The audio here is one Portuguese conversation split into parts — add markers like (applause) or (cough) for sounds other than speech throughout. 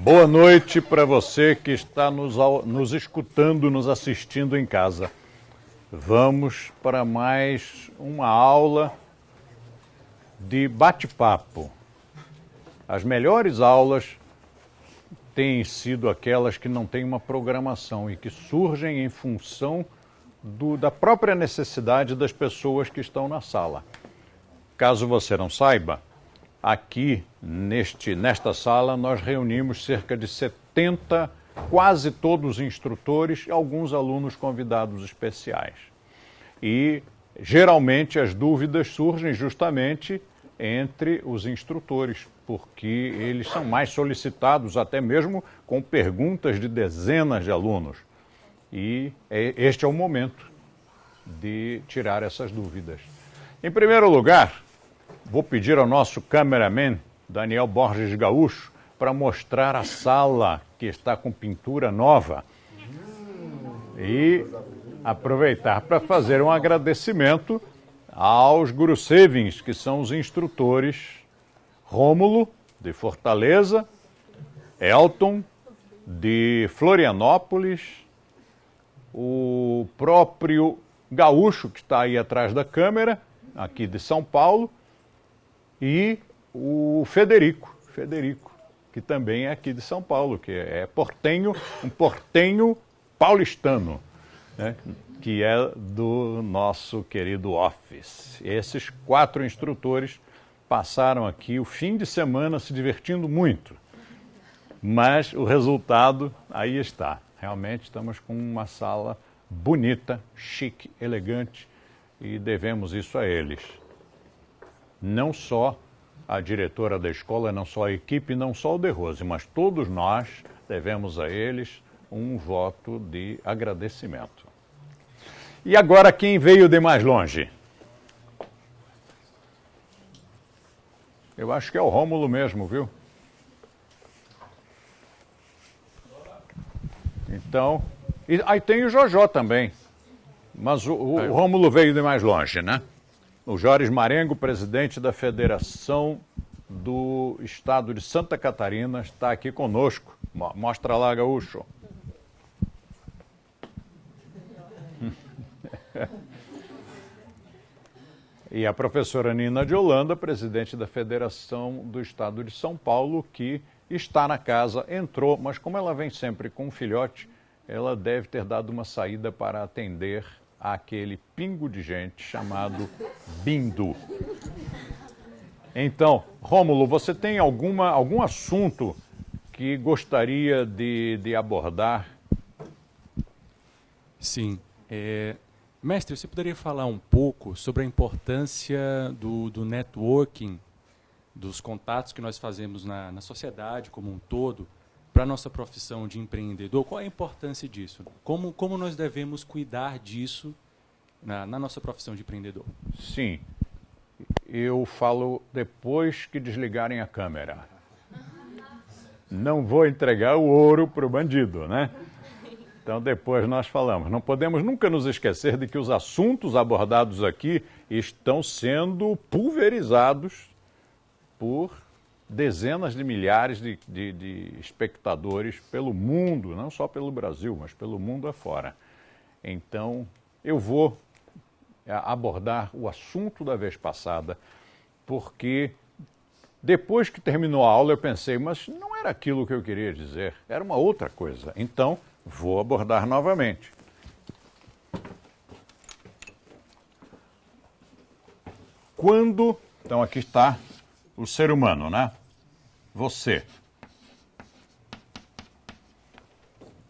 Boa noite para você que está nos, nos escutando, nos assistindo em casa. Vamos para mais uma aula de bate-papo. As melhores aulas têm sido aquelas que não têm uma programação e que surgem em função do, da própria necessidade das pessoas que estão na sala. Caso você não saiba, aqui neste, nesta sala nós reunimos cerca de 70, quase todos instrutores e alguns alunos convidados especiais. E geralmente as dúvidas surgem justamente entre os instrutores, porque eles são mais solicitados, até mesmo com perguntas de dezenas de alunos. E é, este é o momento de tirar essas dúvidas. Em primeiro lugar, vou pedir ao nosso cameraman, Daniel Borges Gaúcho, para mostrar a sala que está com pintura nova. E aproveitar para fazer um agradecimento aos Gurusevins, que são os instrutores Rômulo, de Fortaleza, Elton, de Florianópolis, o próprio Gaúcho, que está aí atrás da câmera, aqui de São Paulo, e o Federico, Federico, que também é aqui de São Paulo, que é portenho, um portenho paulistano né, que é do nosso querido Office. Esses quatro instrutores passaram aqui o fim de semana se divertindo muito, mas o resultado aí está. Realmente estamos com uma sala bonita, chique, elegante e devemos isso a eles. Não só a diretora da escola, não só a equipe, não só o De Rose, mas todos nós devemos a eles um voto de agradecimento. E agora quem veio de mais longe? Eu acho que é o Rômulo mesmo, viu? Então, e, aí tem o Jojó também. Mas o, o, o Rômulo veio de mais longe, né? O Joris Marengo, presidente da Federação do Estado de Santa Catarina, está aqui conosco. Mostra lá, Gaúcho. (laughs) e a professora Nina de Holanda, presidente da Federação do Estado de São Paulo, que está na casa, entrou, mas como ela vem sempre com um filhote, ela deve ter dado uma saída para atender aquele pingo de gente chamado Bindu. Então, Rômulo, você tem alguma, algum assunto que gostaria de, de abordar? Sim. É, Mestre, você poderia falar um pouco sobre a importância do, do networking, dos contatos que nós fazemos na, na sociedade como um todo, para a nossa profissão de empreendedor? Qual é a importância disso? Como, como nós devemos cuidar disso na, na nossa profissão de empreendedor? Sim. Eu falo depois que desligarem a câmera. Não vou entregar o ouro para o bandido, né? Então, depois nós falamos. Não podemos nunca nos esquecer de que os assuntos abordados aqui estão sendo pulverizados por dezenas de milhares de, de, de, espectadores pelo mundo, não só pelo Brasil, mas pelo mundo afora. Então, eu vou é, abordar o assunto da vez passada, porque depois que terminou a aula eu pensei, mas não era aquilo que eu queria dizer, era uma outra coisa. Então, Vou abordar novamente. Quando, então aqui está o ser humano, né? Você.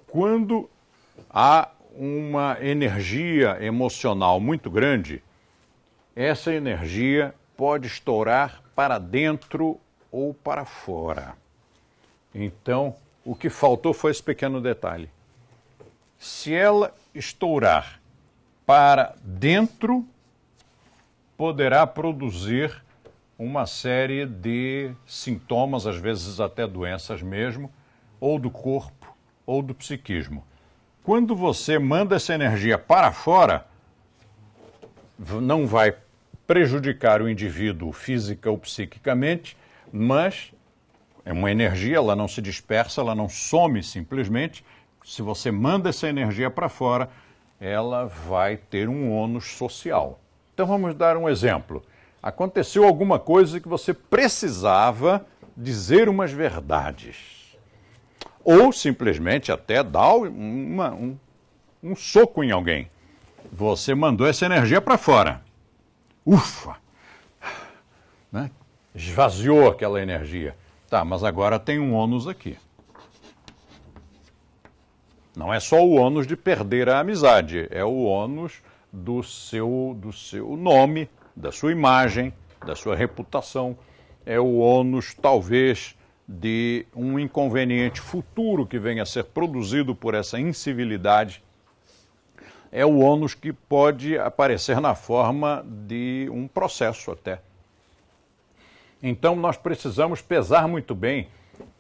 Quando há uma energia emocional muito grande, essa energia pode estourar para dentro ou para fora. Então, o que faltou foi esse pequeno detalhe. Se ela estourar para dentro, poderá produzir uma série de sintomas, às vezes até doenças mesmo, ou do corpo ou do psiquismo. Quando você manda essa energia para fora, não vai prejudicar o indivíduo física ou psiquicamente, mas É uma energia, ela não se dispersa, ela não some simplesmente. Se você manda essa energia para fora, ela vai ter um ônus social. Então vamos dar um exemplo. Aconteceu alguma coisa que você precisava dizer umas verdades. Ou simplesmente até dar uma, um, um soco em alguém. Você mandou essa energia para fora. Ufa! Né? Esvaziou aquela energia. Tá, mas agora tem um ônus aqui. Não é só o ônus de perder a amizade, é o ônus do seu, do seu nome, da sua imagem, da sua reputação. É o ônus, talvez, de um inconveniente futuro que venha a ser produzido por essa incivilidade. É o ônus que pode aparecer na forma de um processo até. Então nós precisamos pesar muito bem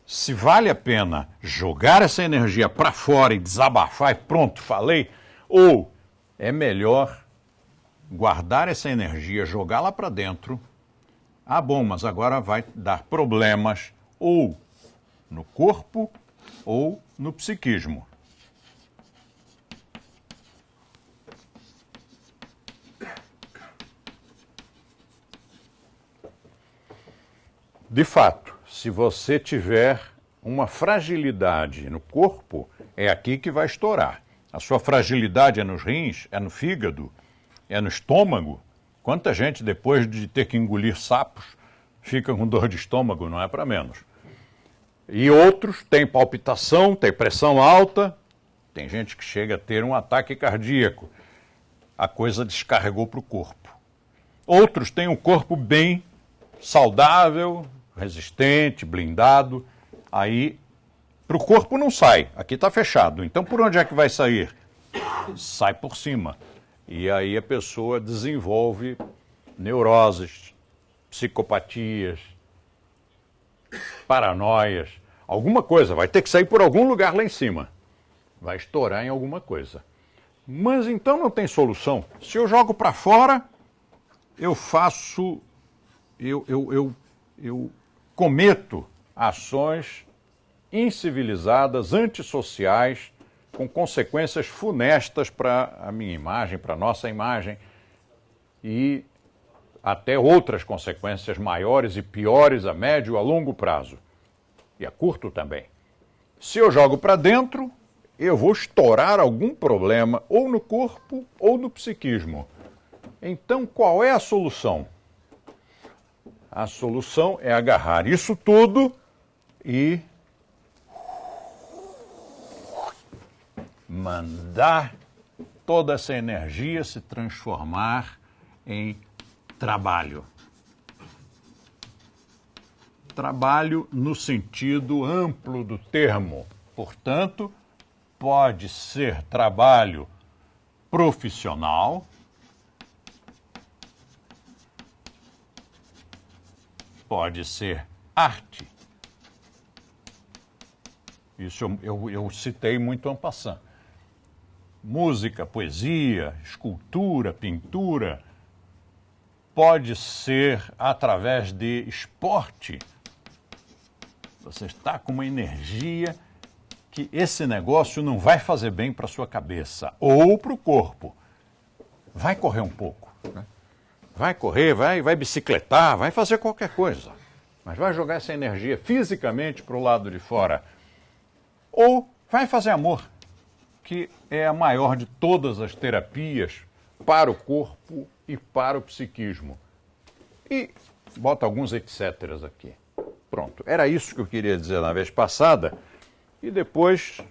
se vale a pena jogar essa energia para fora e desabafar e pronto, falei, ou é melhor guardar essa energia, jogá-la para dentro. Ah, bom, mas agora vai dar problemas ou no corpo ou no psiquismo. De fato, se você tiver uma fragilidade no corpo, é aqui que vai estourar. A sua fragilidade é nos rins, é no fígado, é no estômago. Quanta gente, depois de ter que engolir sapos, fica com dor de estômago, não é para menos. E outros têm palpitação, têm pressão alta, tem gente que chega a ter um ataque cardíaco. A coisa descarregou para o corpo. Outros têm um corpo bem saudável, resistente, blindado, aí para o corpo não sai, aqui está fechado. Então por onde é que vai sair? Sai por cima. E aí a pessoa desenvolve neuroses, psicopatias, paranoias, alguma coisa, vai ter que sair por algum lugar lá em cima. Vai estourar em alguma coisa. Mas então não tem solução. Se eu jogo para fora, eu faço, eu, eu, eu, eu cometo ações incivilizadas, antissociais, com consequências funestas para a minha imagem, para a nossa imagem e até outras consequências maiores e piores a médio e a longo prazo e a curto também. Se eu jogo para dentro, eu vou estourar algum problema ou no corpo ou no psiquismo. Então, qual é a solução? A solução é agarrar isso tudo e mandar toda essa energia se transformar em trabalho. Trabalho no sentido amplo do termo. Portanto, pode ser trabalho profissional, pode ser arte. Isso eu, eu, eu citei muito Ampassan. Música, poesia, escultura, pintura, pode ser através de esporte. Você está com uma energia que esse negócio não vai fazer bem para sua cabeça ou para o corpo. Vai correr um pouco. Né? Vai correr, vai, vai bicicletar, vai fazer qualquer coisa. Mas vai jogar essa energia fisicamente para o lado de fora. Ou vai fazer amor, que é a maior de todas as terapias para o corpo e para o psiquismo. E bota alguns etc. aqui. Pronto. Era isso que eu queria dizer na vez passada. E depois,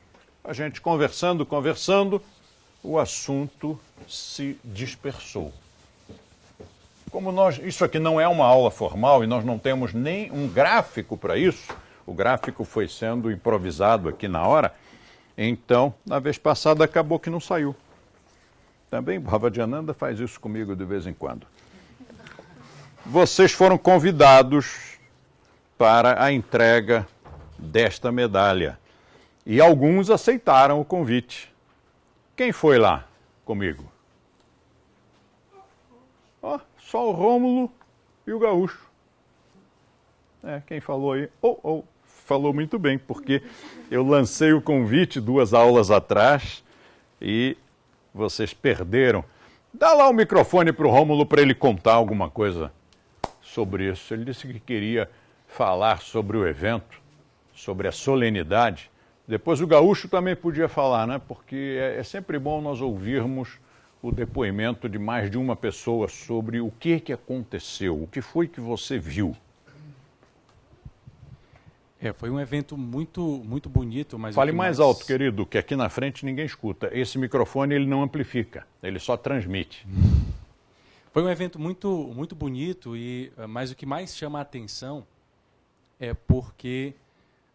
a gente conversando, conversando, o assunto se dispersou. Como nós, isso aqui não é uma aula formal e nós não temos nem um gráfico para isso, o gráfico foi sendo improvisado aqui na hora, então, na vez passada acabou que não saiu. Também Bhavajananda faz isso comigo de vez em quando. Vocês foram convidados para a entrega desta medalha e alguns aceitaram o convite. Quem foi lá comigo? Oh, só o Rômulo e o Gaúcho. É, quem falou aí, oh, oh, falou muito bem, porque eu lancei o convite duas aulas atrás e vocês perderam. Dá lá o microfone para o Rômulo para ele contar alguma coisa sobre isso. Ele disse que queria falar sobre o evento, sobre a solenidade. Depois o gaúcho também podia falar, né? Porque é, é sempre bom nós ouvirmos o depoimento de mais de uma pessoa sobre o que, que aconteceu, o que foi que você viu. É, foi um evento muito, muito bonito, mas fale mais, mais, alto, querido, que aqui na frente ninguém escuta. Esse microfone ele não amplifica, ele só transmite. (laughs) Foi um evento muito, muito bonito e, eh, mas o que mais chama a atenção é porque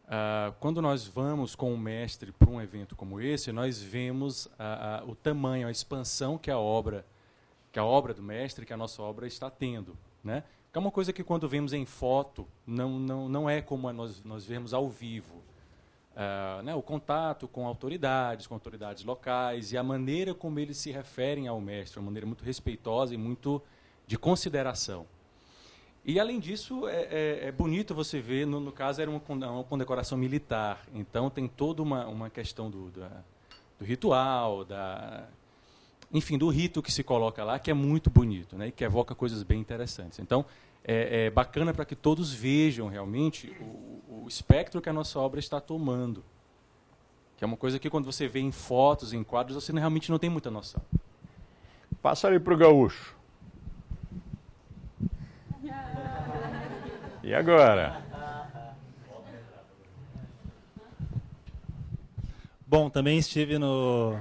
uh, quando nós vamos com o mestre para um evento como esse, nós vemos uh, uh, o tamanho, a expansão que a obra, que a obra do mestre, que a nossa obra está tendo, né? É uma coisa que quando vemos em foto não não não é como nós nós vemos ao vivo. Uh, né, o contato com autoridades, com autoridades locais e a maneira como eles se referem ao mestre, uma maneira muito respeitosa e muito de consideração. E além disso, é, é, é bonito você ver, no, no, caso era uma, uma condecoração militar, então tem toda uma, uma questão do, da, do ritual, da, enfim, do rito que se coloca lá, que é muito bonito, né, e que evoca coisas bem interessantes. Então, é, é bacana para que todos vejam realmente o, o espectro que a nossa obra está tomando, que é uma coisa que quando você vê em fotos, em quadros, você realmente não tem muita noção. Passa ali para o gaúcho. E agora? Bom, também estive no,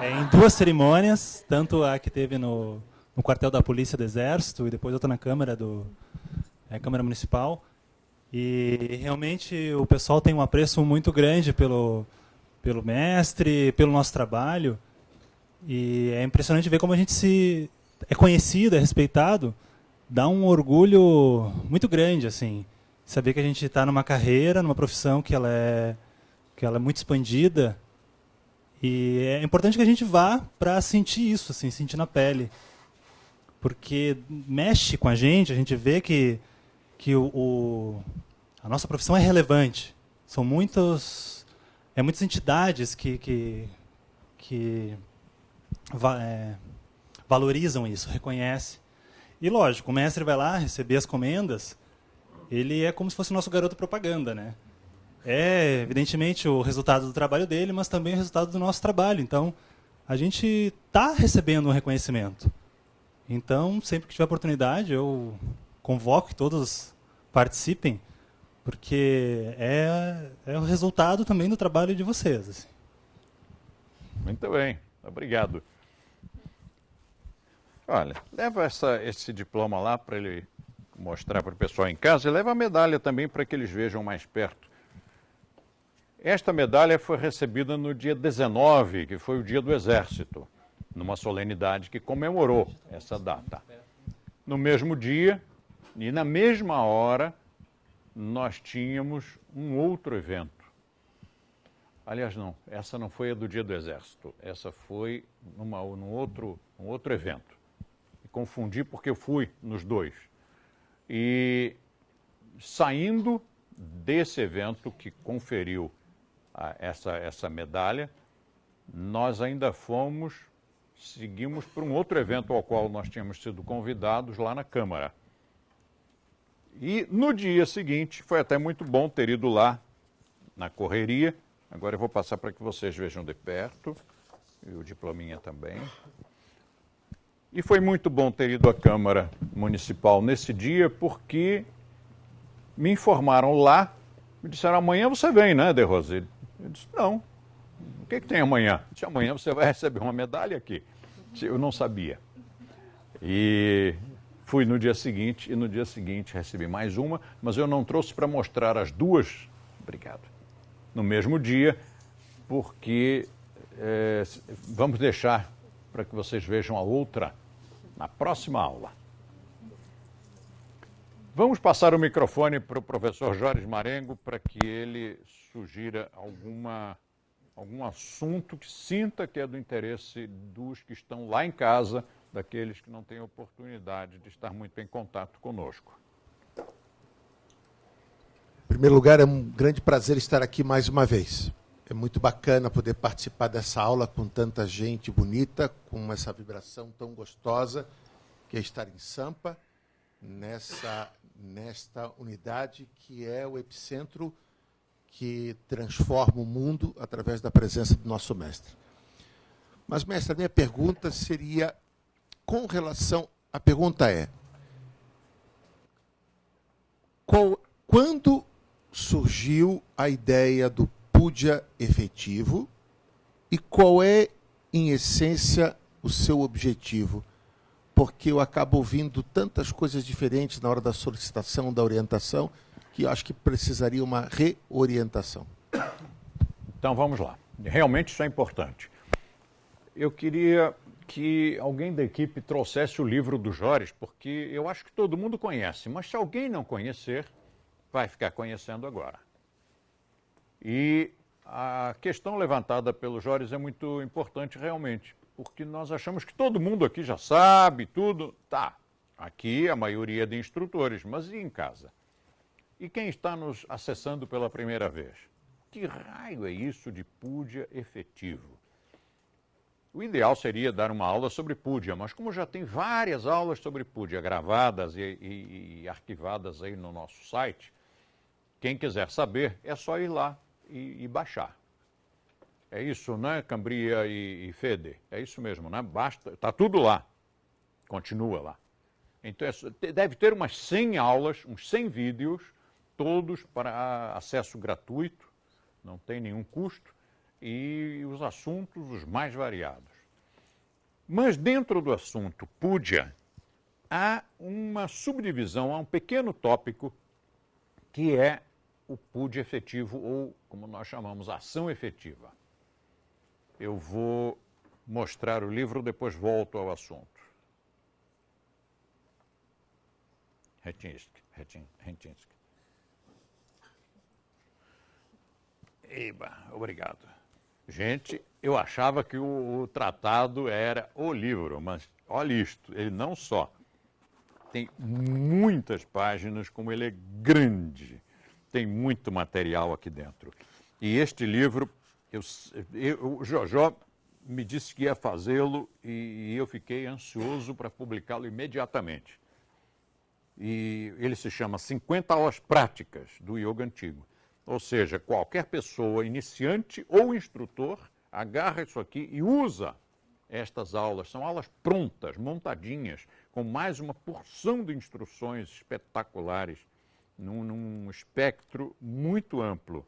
é, em duas cerimônias, tanto a que teve no, no quartel da Polícia do Exército e depois outra na Câmara do é, Câmara Municipal. E realmente o pessoal tem um apreço muito grande pelo, pelo mestre, pelo nosso trabalho. E é impressionante ver como a gente se é conhecido, é respeitado dá um orgulho muito grande, assim, saber que a gente está numa carreira, numa profissão que ela é que ela é muito expandida e é importante que a gente vá para sentir isso, assim, sentir na pele, porque mexe com a gente, a gente vê que que o, o a nossa profissão é relevante, são muitos é muitas entidades que que, que é, valorizam isso, reconhecem e lógico, o mestre vai lá receber as comendas, ele é como se fosse o nosso garoto propaganda, né? É, evidentemente, o resultado do trabalho dele, mas também o resultado do nosso trabalho. Então, a gente está recebendo um reconhecimento. Então, sempre que tiver oportunidade, eu convoco que todos participem, porque é, é o resultado também do trabalho de vocês. Assim. Muito bem, obrigado. Olha, leva essa, esse diploma lá para ele mostrar para o pessoal em casa e leva a medalha também para que eles vejam mais perto. Esta medalha foi recebida no dia 19, que foi o dia do Exército, numa solenidade que comemorou essa data. No mesmo dia e na mesma hora, nós tínhamos um outro evento. Aliás, não, essa não foi a do dia do Exército, essa foi numa, num, outro, um outro evento confundi porque eu fui nos dois. E saindo desse evento que conferiu essa, essa medalha, nós ainda fomos, seguimos para um outro evento ao qual nós tínhamos sido convidados lá na Câmara. E no dia seguinte, foi até muito bom ter ido lá na correria. Agora eu vou passar para que vocês vejam de perto, e o diplominha também. E foi muito bom ter ido à Câmara Municipal nesse dia, porque me informaram lá, me disseram, amanhã você vem, né, De Rose? Eu disse, não. O que, que tem amanhã? Disse, amanhã você vai receber uma medalha aqui. Eu não sabia. E fui no dia seguinte, e no dia seguinte recebi mais uma, mas eu não trouxe para mostrar as duas, obrigado, no mesmo dia, porque é, vamos deixar para que vocês vejam a outra na próxima aula. Vamos passar o microfone para o professor Jorge Marengo para que ele sugira alguma, algum assunto que sinta que é do interesse dos que estão lá em casa, daqueles que não têm oportunidade de estar muito em contato conosco. Em primeiro lugar, é um grande prazer estar aqui mais uma vez. É muito bacana poder participar dessa aula com tanta gente bonita, com essa vibração tão gostosa, que é estar em Sampa, nessa, nesta unidade que é o epicentro que transforma o mundo através da presença do nosso mestre. Mas, mestre, a minha pergunta seria com relação. A pergunta é: qual, quando surgiu a ideia do Puja efetivo e qual é, em essência, o seu objetivo? Porque eu acabo ouvindo tantas coisas diferentes na hora da solicitação, da orientação, que acho que precisaria uma reorientação. Então vamos lá. Realmente isso é importante. Eu queria que alguém da equipe trouxesse o livro do Jores, porque eu acho que todo mundo conhece, mas se alguém não conhecer, vai ficar conhecendo agora. E a questão levantada pelo Jores é muito importante realmente, porque nós achamos que todo mundo aqui já sabe tudo. Tá, aqui a maioria de instrutores, mas e em casa? E quem está nos acessando pela primeira vez? Que raio é isso de púdia efetivo? O ideal seria dar uma aula sobre púdia, mas como já tem várias aulas sobre púdia gravadas e, e, e arquivadas aí no nosso site, quem quiser saber é só ir lá e, e baixar. É isso, né, Cambria e, e Fede? É isso mesmo, né? Basta, está tudo lá. Continua lá. Então, é, deve ter umas 100 aulas, uns 100 vídeos, todos para acesso gratuito, não tem nenhum custo, e os assuntos os mais variados. Mas dentro do assunto Púdia, há uma subdivisão, há um pequeno tópico que é o PUD efetivo, ou como nós chamamos, ação efetiva. Eu vou mostrar o livro, depois volto ao assunto. Retinsky, Retinsky. Eba, obrigado. Gente, eu achava que o, o, tratado era o livro, mas olha isto, ele não só tem muitas páginas, como ele é grande tem muito material aqui dentro. E este livro, eu, eu, o Jojó me disse que ia fazê-lo e, e eu fiquei ansioso para publicá-lo imediatamente. E ele se chama 50 aulas práticas do yoga antigo. Ou seja, qualquer pessoa, iniciante ou instrutor, agarra isso aqui e usa estas aulas. São aulas prontas, montadinhas, com mais uma porção de instruções espetaculares num, num espectro muito amplo.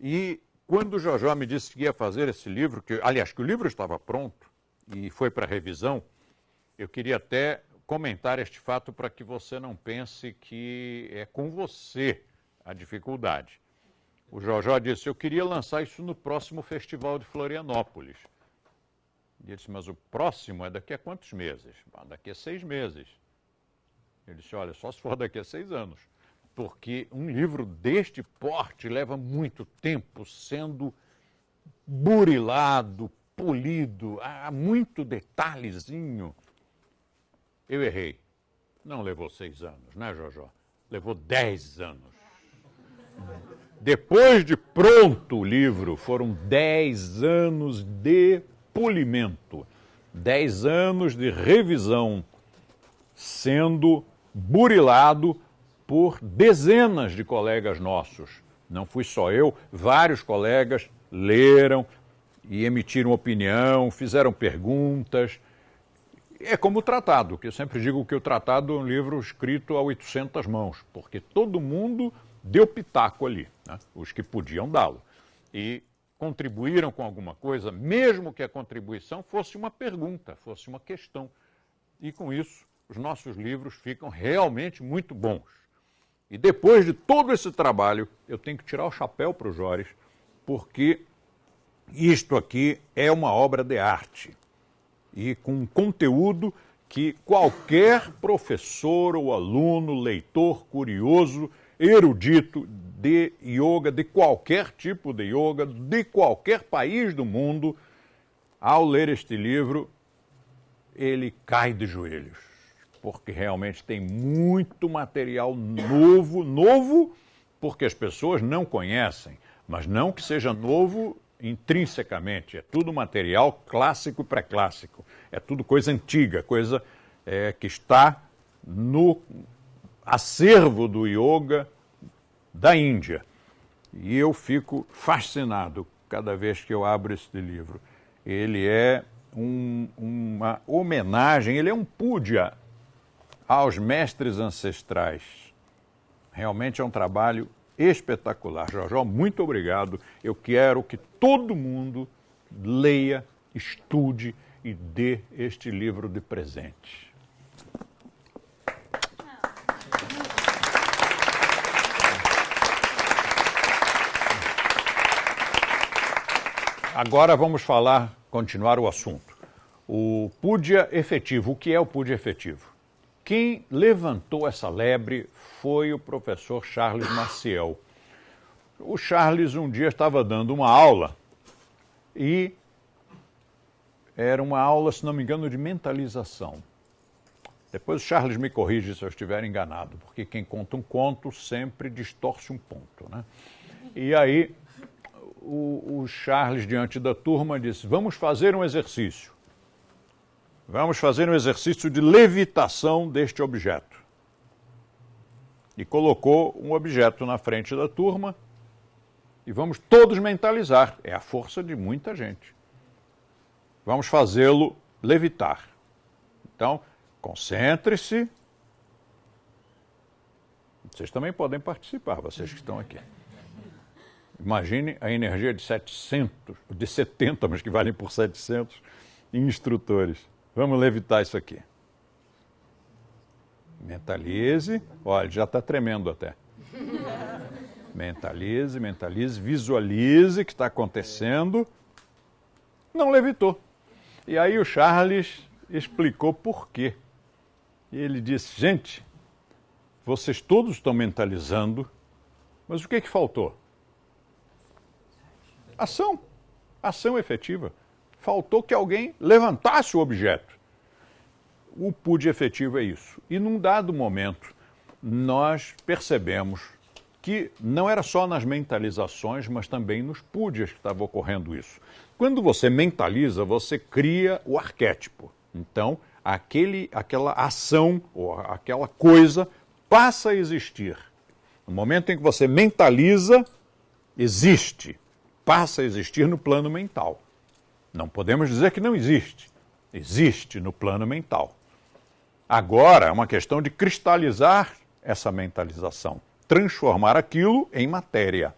E quando o Jojó me disse que ia fazer esse livro, que, aliás, que o livro estava pronto e foi para revisão, eu queria até comentar este fato para que você não pense que é com você a dificuldade. O Jojó disse: Eu queria lançar isso no próximo Festival de Florianópolis. Ele disse: Mas o próximo é daqui a quantos meses? daqui a seis meses. Ele disse: Olha, só se for daqui a seis anos porque um livro deste porte leva muito tempo sendo burilado, polido, há muito detalhezinho. Eu errei. Não levou seis anos, né, Jojó? Levou dez anos. Depois de pronto o livro, foram dez anos de polimento, dez anos de revisão, sendo burilado por dezenas de colegas nossos. Não fui só eu, vários colegas leram e emitiram opinião, fizeram perguntas. É como o tratado, que eu sempre digo que o tratado é um livro escrito a 800 mãos, porque todo mundo deu pitaco ali, né? os que podiam dá-lo. E contribuíram com alguma coisa, mesmo que a contribuição fosse uma pergunta, fosse uma questão. E com isso, os nossos livros ficam realmente muito bons. E depois de todo esse trabalho, eu tenho que tirar o chapéu para o Jores, porque isto aqui é uma obra de arte e com um conteúdo que qualquer professor ou aluno, leitor, curioso, erudito de yoga, de qualquer tipo de yoga, de qualquer país do mundo, ao ler este livro, ele cai de joelhos porque realmente tem muito material novo, novo porque as pessoas não conhecem, mas não que seja novo intrinsecamente, é tudo material clássico e pré-clássico, é tudo coisa antiga, coisa é, que está no acervo do yoga da Índia. E eu fico fascinado cada vez que eu abro este livro. Ele é um, uma homenagem, ele é um púdia aos mestres ancestrais. Realmente é um trabalho espetacular. Jorjó, muito obrigado. Eu quero que todo mundo leia, estude e dê este livro de presente. Agora vamos falar, continuar o assunto. O PUDIA efetivo. O que é o PUDIA efetivo? Quem levantou essa lebre foi o professor Charles Maciel. O Charles um dia estava dando uma aula e era uma aula, se não me engano, de mentalização. Depois o Charles me corrige se eu estiver enganado, porque quem conta um conto sempre distorce um ponto. Né? E aí o, o Charles, diante da turma, disse: Vamos fazer um exercício. Vamos fazer um exercício de levitação deste objeto. E colocou um objeto na frente da turma e vamos todos mentalizar. É a força de muita gente. Vamos fazê-lo levitar. Então, concentre-se. Vocês também podem participar, vocês que estão aqui. Imagine a energia de 700, de 70, mas que valem por 700 instrutores. Vamos levitar isso aqui. Mentalize. Olha, já está tremendo até. (laughs) Mentalize, mentalize, visualize o que está acontecendo. Não levitou. E aí o Charles explicou por quê. E ele disse: gente, vocês todos estão mentalizando, mas o que, que faltou? Ação. Ação efetiva faltou que alguém levantasse o objeto. O PUD efetivo é isso. E num dado momento, nós percebemos que não era só nas mentalizações, mas também nos PUDs que estava ocorrendo isso. Quando você mentaliza, você cria o arquétipo. Então, aquele, aquela ação ou aquela coisa passa a existir. No momento em que você mentaliza, existe, passa a existir no plano mental. Não podemos dizer que não existe. Existe no plano mental. Agora é uma questão de cristalizar essa mentalização, transformar aquilo em matéria.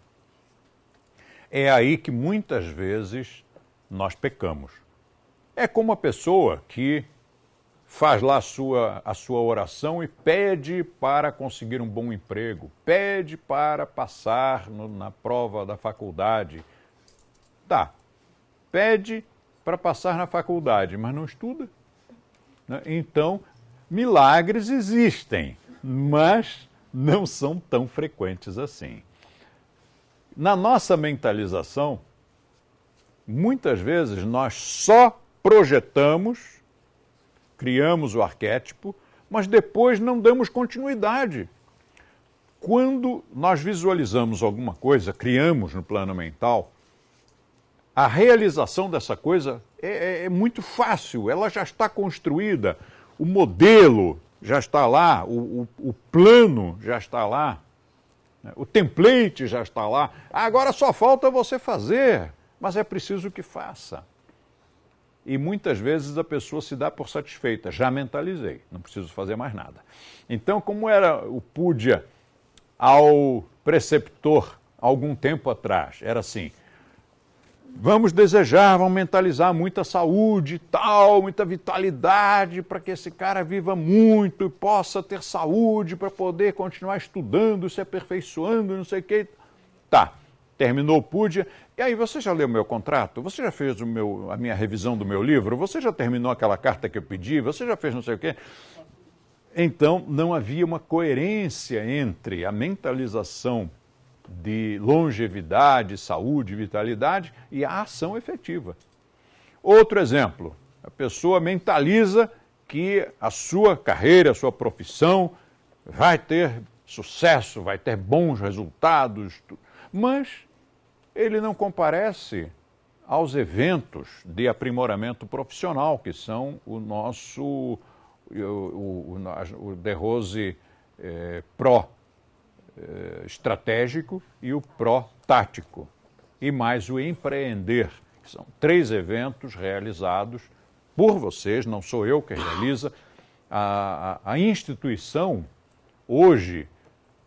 É aí que muitas vezes nós pecamos. É como a pessoa que faz lá a sua, a sua oração e pede para conseguir um bom emprego, pede para passar no, na prova da faculdade. Tá, pede para passar na faculdade, mas não estuda. Né? Então, milagres existem, mas não são tão frequentes assim. Na nossa mentalização, muitas vezes nós só projetamos, criamos o arquétipo, mas depois não damos continuidade. Quando nós visualizamos alguma coisa, criamos no plano mental, a realização dessa coisa é, é, é, muito fácil, ela já está construída, o modelo já está lá, o, o, o plano já está lá, né? o template já está lá. Agora só falta você fazer, mas é preciso que faça. E muitas vezes a pessoa se dá por satisfeita, já mentalizei, não preciso fazer mais nada. Então, como era o Púdia ao preceptor algum tempo atrás? Era assim: Vamos desejar, vamos mentalizar muita saúde e tal, muita vitalidade para que esse cara viva muito e possa ter saúde para poder continuar estudando, se aperfeiçoando, não sei o que. Tá, terminou o PUDIA. E aí, você já leu meu contrato? Você já fez o meu, a minha revisão do meu livro? Você já terminou aquela carta que eu pedi? Você já fez não sei o quê? Então, não havia uma coerência entre a mentalização de longevidade, saúde, vitalidade e a ação efetiva. Outro exemplo, a pessoa mentaliza que a sua carreira, a sua profissão vai ter sucesso, vai ter bons resultados, mas ele não comparece aos eventos de aprimoramento profissional, que são o nosso, o, o, o, o eh, Pro eh, estratégico e o Pro tático, e mais o Empreender, que são três eventos realizados por vocês, não sou eu que realiza, a, a, a instituição hoje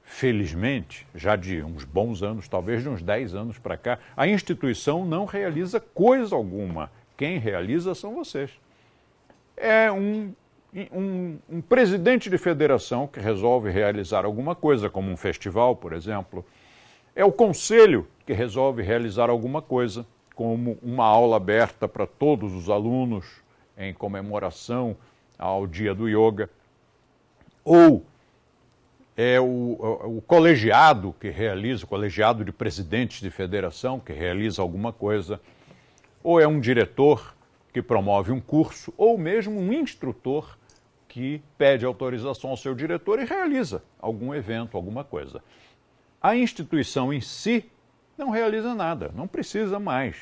felizmente, já de uns bons anos, talvez de uns 10 anos para cá, a instituição não realiza coisa alguma. Quem realiza são vocês. É um, um, um, presidente de federação que resolve realizar alguma coisa, como um festival, por exemplo. É o conselho que resolve realizar alguma coisa, como uma aula aberta para todos os alunos em comemoração ao Dia do Yoga. Ou é o, o, colegiado que realiza, o colegiado de presidentes de federação que realiza alguma coisa, ou é um diretor que promove um curso, ou mesmo um instrutor que pede autorização ao seu diretor e realiza algum evento, alguma coisa. A instituição em si não realiza nada, não precisa mais.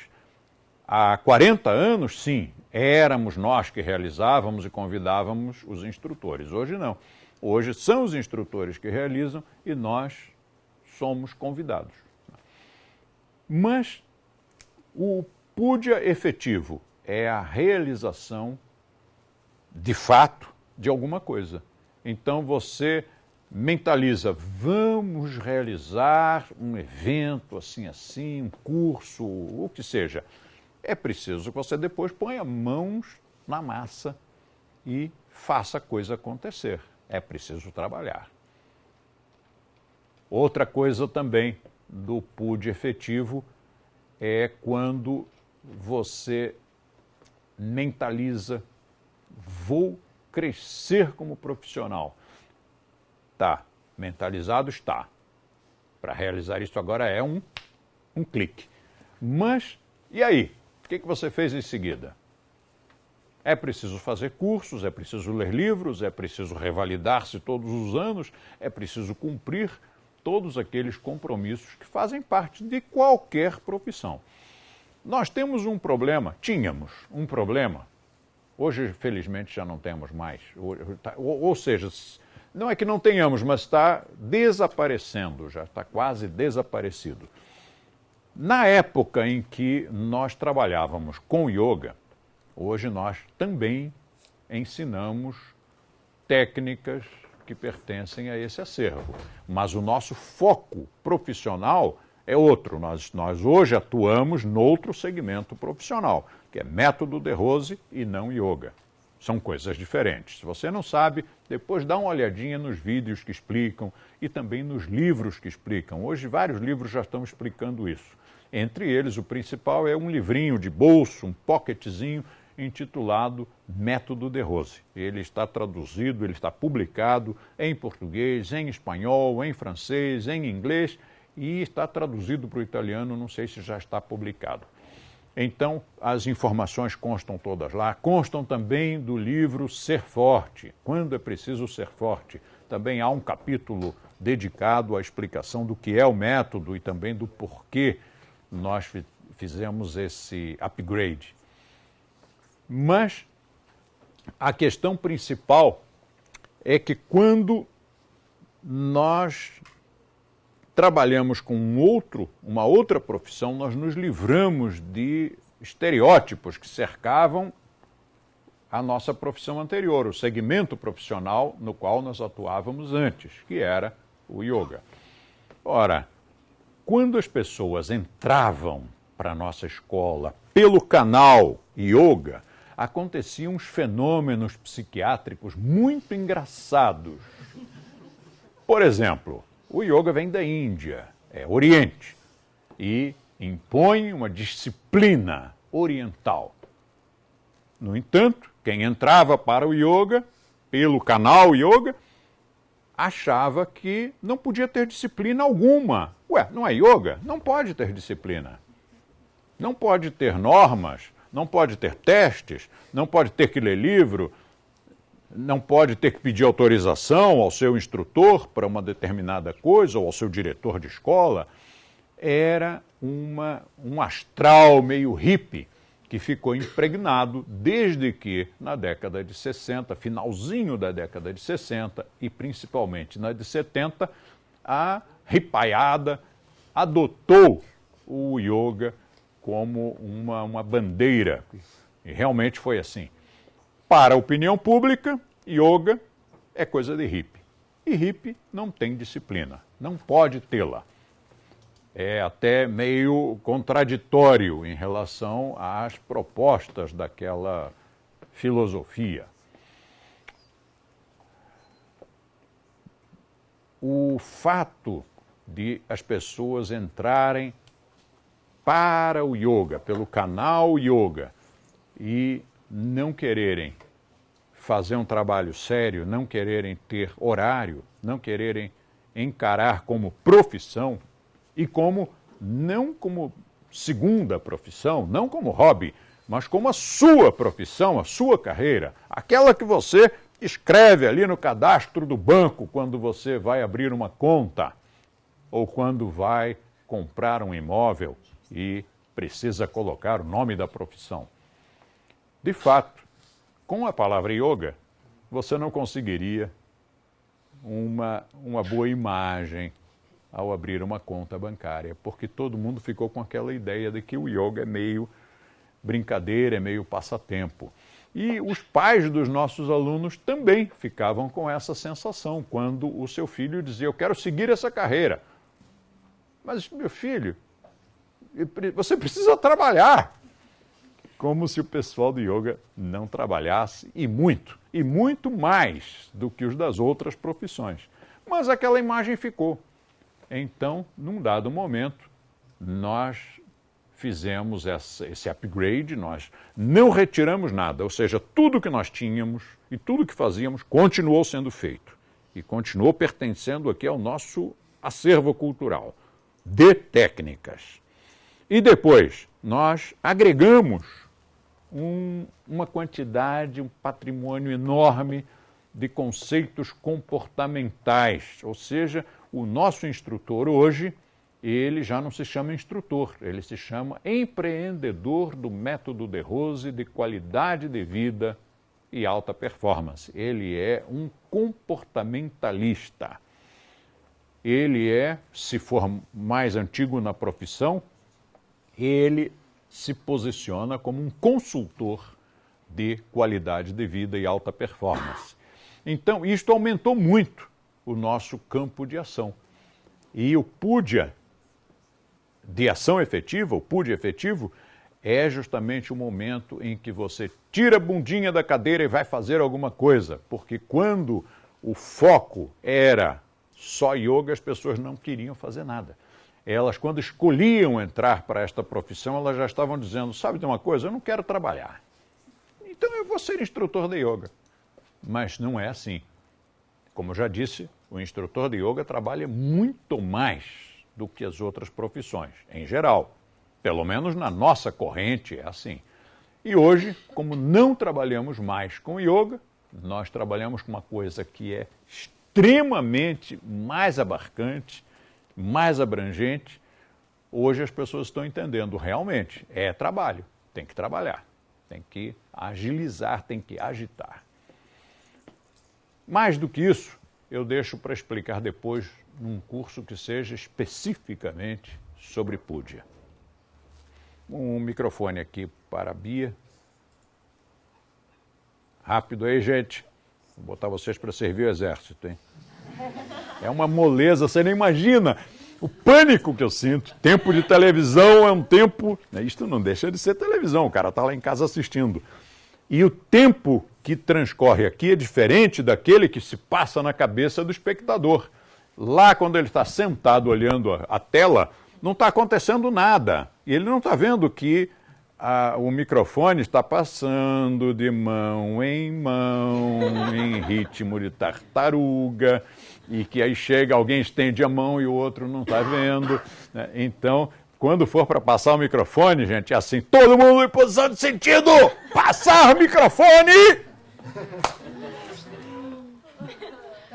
Há 40 anos, sim, éramos nós que realizávamos e convidávamos os instrutores. Hoje não. Hoje são os instrutores que realizam e nós somos convidados. Mas o PUDIA efetivo é a realização de fato de alguma coisa. Então você mentaliza, vamos realizar um evento assim assim, um curso, o que seja. É preciso que você depois ponha mãos na massa e faça a coisa acontecer é preciso trabalhar. Outra coisa também do PUD efetivo é quando você mentaliza, vou crescer como profissional. Tá, mentalizado está. Para realizar isso agora é um, um clique. Mas, e aí? O que, que você fez em seguida? É preciso fazer cursos, é preciso ler livros, é preciso revalidar-se todos os anos, é preciso cumprir todos aqueles compromissos que fazem parte de qualquer profissão. Nós temos um problema, tínhamos um problema, hoje felizmente já não temos mais. Tá, ou, seja, não é que não tenhamos, mas está desaparecendo, já está quase desaparecido. Na época em que nós trabalhávamos com yoga, Hoje nós também ensinamos técnicas que pertencem a esse acervo, mas o nosso foco profissional é outro. Nós, nós hoje atuamos noutro segmento profissional, que é método de Rose e não yoga. São coisas diferentes. Se você não sabe, depois dá uma olhadinha nos vídeos que explicam e também nos livros que explicam. Hoje vários livros já estão explicando isso. Entre eles, o principal é um livrinho de bolso, um pocketzinho, intitulado Método de Rose. Ele está traduzido, ele está publicado em português, em espanhol, em francês, em inglês e está traduzido para o italiano, não sei se já está publicado. Então, as informações constam todas lá, constam também do livro Ser Forte, Quando é Preciso Ser Forte. Também há um capítulo dedicado à explicação do que é o método e também do porquê nós fizemos esse upgrade. Mas a questão principal é que quando nós trabalhamos com um outro, uma outra profissão, nós nos livramos de estereótipos que cercavam a nossa profissão anterior, o segmento profissional no qual nós atuávamos antes, que era o yoga. Ora, quando as pessoas entravam para a nossa escola pelo canal yoga, aconteciam uns fenômenos psiquiátricos muito engraçados. Por exemplo, o yoga vem da Índia, é Oriente, e impõe uma disciplina oriental. No entanto, quem entrava para o yoga, pelo canal yoga, achava que não podia ter disciplina alguma. Ué, não é yoga? Não pode ter disciplina. Não pode ter normas, não pode ter testes, não pode ter que ler livro. Não pode ter que pedir autorização ao seu instrutor para uma determinada coisa ou ao seu diretor de escola. Era uma, um astral meio hippie que ficou impregnado desde que, na década de 60, finalzinho da década de 60 e principalmente na de 70, a ripaiada adotou o yoga como uma, uma bandeira. E realmente foi assim. Para a opinião pública, yoga é coisa de hippie. E hippie não tem disciplina, não pode tê-la é até meio contraditório em relação às propostas daquela filosofia. O fato de as pessoas entrarem para o yoga, pelo canal yoga, e não quererem fazer um trabalho sério, não quererem ter horário, não quererem encarar como profissão e como não como segunda profissão, não como hobby, mas como a sua profissão, a sua carreira, aquela que você escreve ali no cadastro do banco quando você vai abrir uma conta ou quando vai comprar um imóvel e precisa colocar o nome da profissão. De fato, com a palavra yoga, você não conseguiria uma, uma boa imagem ao abrir uma conta bancária, porque todo mundo ficou com aquela ideia de que o yoga é meio brincadeira, é meio passatempo. E os pais dos nossos alunos também ficavam com essa sensação quando o seu filho dizia: Eu quero seguir essa carreira. Mas, meu filho, você precisa trabalhar. Como se o pessoal do yoga não trabalhasse, e muito, e muito mais do que os das outras profissões. Mas aquela imagem ficou. Então, num dado momento, nós fizemos essa, esse upgrade, nós não retiramos nada, ou seja, tudo que nós tínhamos e tudo que fazíamos continuou sendo feito e continuou pertencendo aqui ao nosso acervo cultural de técnicas. E depois, nós agregamos um, uma quantidade, um patrimônio enorme de conceitos comportamentais, ou seja, o nosso instrutor hoje, ele já não se chama instrutor, ele se chama empreendedor do método de Rose de qualidade de vida e alta performance. Ele é um comportamentalista. Ele é, se for mais antigo na profissão, ele se posiciona como um consultor de qualidade de vida e alta performance. Então, isto aumentou muito o nosso campo de ação. E o PUDIA de ação efetiva, o PUD efetivo, é justamente o momento em que você tira a bundinha da cadeira e vai fazer alguma coisa. Porque quando o foco era só yoga, as pessoas não queriam fazer nada. Elas, quando escolhiam entrar para esta profissão, elas já estavam dizendo: sabe de uma coisa, eu não quero trabalhar. Então eu vou ser instrutor de yoga. Mas não é assim. Como já disse, o instrutor de yoga trabalha muito mais do que as outras profissões, em geral. Pelo menos na nossa corrente é assim. E hoje, como não trabalhamos mais com yoga, nós trabalhamos com uma coisa que é extremamente mais abarcante, mais abrangente. Hoje as pessoas estão entendendo realmente, é trabalho, tem que trabalhar, tem que agilizar, tem que agitar. Mais do que isso, eu deixo para explicar depois num curso que seja especificamente sobre Púdia. Um microfone aqui para a Bia. Rápido aí, gente. Vou botar vocês para servir o exército, hein? É uma moleza, você nem imagina o pânico que eu sinto. Tempo de televisão é um tempo. Né, isto não deixa de ser televisão, o cara está lá em casa assistindo. E o tempo que transcorre aqui é diferente daquele que se passa na cabeça do espectador. Lá, quando ele está sentado olhando a, a tela, não está acontecendo nada. E ele não está vendo que a, o microfone está passando de mão em mão, em ritmo de tartaruga, e que aí chega, alguém estende a mão e o outro não está vendo. Né? Então, quando for para passar o microfone, gente, é assim, todo mundo em posição de sentido! Passar o microfone!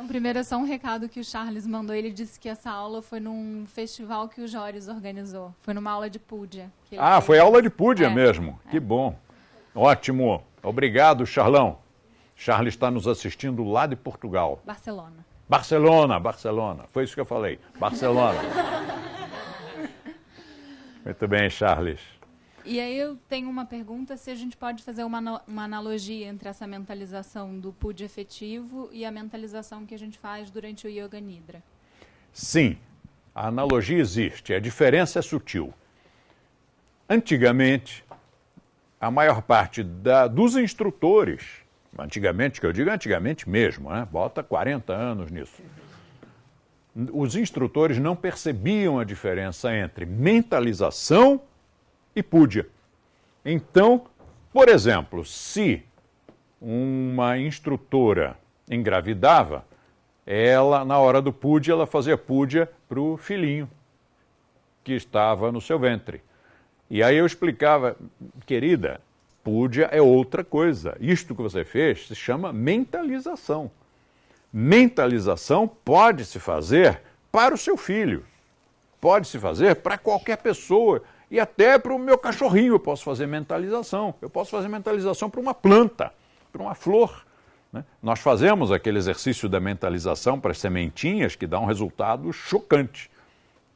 primeiro é só um recado que o Charles mandou. Ele disse que essa aula foi num festival que o Jóris organizou. Foi numa aula de Púdia. Ah, fez. foi aula de Púdia é, mesmo. É. Que bom. Ótimo. Obrigado, Charlão. Charles está nos assistindo lá de Portugal. Barcelona. Barcelona, Barcelona. Foi isso que eu falei. Barcelona. (laughs) Muito bem, Charles. E aí eu tenho uma pergunta, se a gente pode fazer uma, uma analogia entre essa mentalização do PUD efetivo e a mentalização que a gente faz durante o Yoga Nidra. Sim, a analogia existe, a diferença é sutil. Antigamente, a maior parte da, dos instrutores, antigamente, que eu digo antigamente mesmo, né? bota 40 anos nisso, os instrutores não percebiam a diferença entre mentalização e púdia. Então, por exemplo, se uma instrutora engravidava, ela, na hora do púdia, ela fazia púdia para o filhinho que estava no seu ventre. E aí eu explicava, querida, púdia é outra coisa. Isto que você fez se chama mentalização. Mentalização pode se fazer para o seu filho, pode se fazer para qualquer pessoa e até para o meu cachorrinho eu posso fazer mentalização. Eu posso fazer mentalização para uma planta, para uma flor. Né? Nós fazemos aquele exercício da mentalização para as sementinhas que dá um resultado chocante.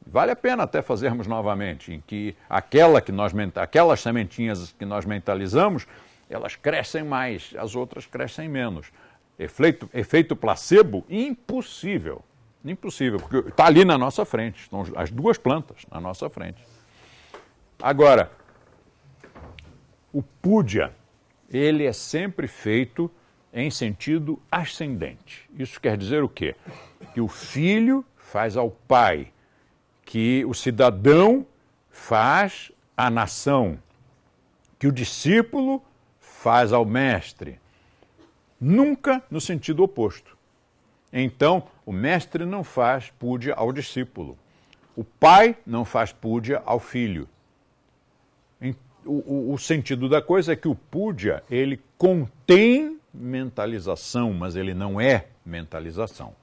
Vale a pena até fazermos novamente, em que aquela que nós, aquelas sementinhas que nós mentalizamos, elas crescem mais, as outras crescem menos. Efeito, efeito placebo, impossível. Impossível, porque está ali na nossa frente, estão as duas plantas na nossa frente. Agora, o púdia, ele é sempre feito em sentido ascendente. Isso quer dizer o quê? Que o filho faz ao pai, que o cidadão faz à nação, que o discípulo faz ao mestre. Nunca no sentido oposto. Então, o mestre não faz púdia ao discípulo. O pai não faz púdia ao filho o, o, sentido da coisa é que o Púdia, ele contém mentalização, mas ele não é mentalização.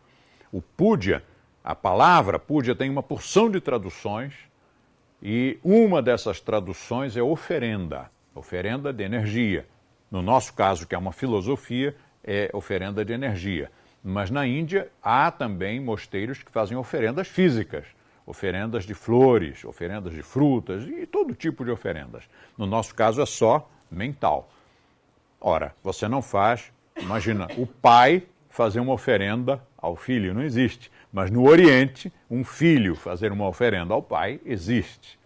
O Púdia, a palavra Púdia tem uma porção de traduções e uma dessas traduções é oferenda, oferenda de energia. No nosso caso, que é uma filosofia, é oferenda de energia. Mas na Índia há também mosteiros que fazem oferendas físicas oferendas de flores, oferendas de frutas e todo tipo de oferendas. No nosso caso é só mental. Ora, você não faz, imagina, o pai fazer uma oferenda ao filho, não existe. Mas no Oriente, um filho fazer uma oferenda ao pai existe.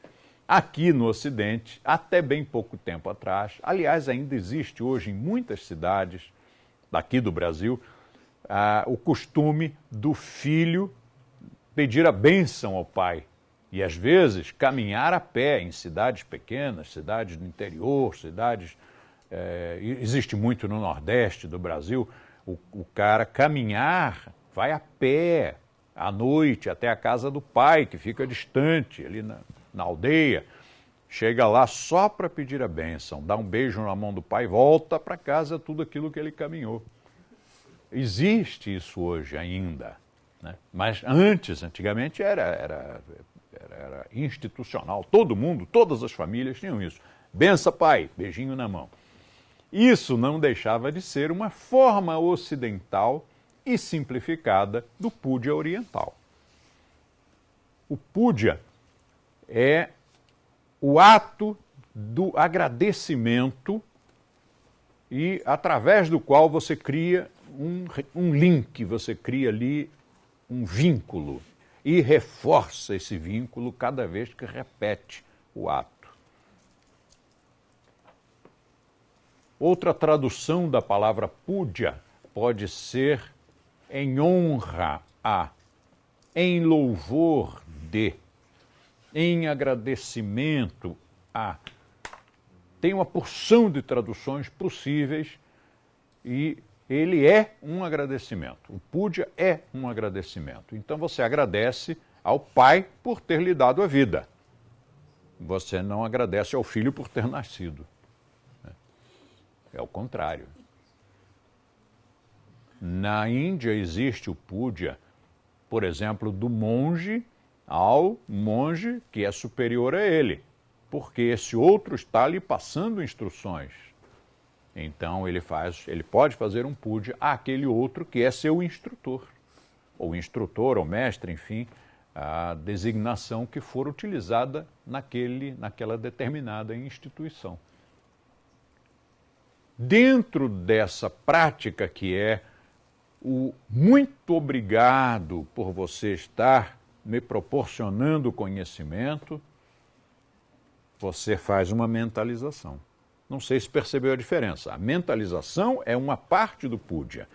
Aqui no Ocidente, até bem pouco tempo atrás, aliás, ainda existe hoje em muitas cidades daqui do Brasil, ah, o costume do filho pedir a bênção ao Pai e, às vezes, caminhar a pé em cidades pequenas, cidades do interior, cidades. É, existe muito no Nordeste do Brasil, o, o cara caminhar, vai a pé à noite até a casa do pai, que fica distante, ali na, na aldeia. Chega lá só para pedir a bênção, dá um beijo na mão do pai, volta para casa tudo aquilo que ele caminhou. Existe isso hoje ainda. Né? Mas antes, antigamente, era, era, era, era, institucional. Todo mundo, todas as famílias tinham isso. Bença, pai, beijinho na mão. Isso não deixava de ser uma forma ocidental e simplificada do púdia oriental. O púdia é o ato do agradecimento e através do qual você cria um, um link, você cria ali um vínculo e reforça esse vínculo cada vez que repete o ato. Outra tradução da palavra puja pode ser em honra a, em louvor de, em agradecimento a. Tem uma porção de traduções possíveis e ele é um agradecimento. O puja é um agradecimento. Então você agradece ao pai por ter lhe dado a vida. Você não agradece ao filho por ter nascido. É o contrário. Na Índia existe o puja, por exemplo, do monge ao monge que é superior a ele, porque esse outro está lhe passando instruções. Então ele faz, ele pode fazer um puja àquele outro que é seu instrutor, ou instrutor, ou mestre, enfim, a designação que for utilizada naquele, naquela determinada instituição. Dentro dessa prática que é o muito obrigado por você estar me proporcionando conhecimento, você faz uma mentalização. Não sei se percebeu a diferença. A mentalização é uma parte do puja.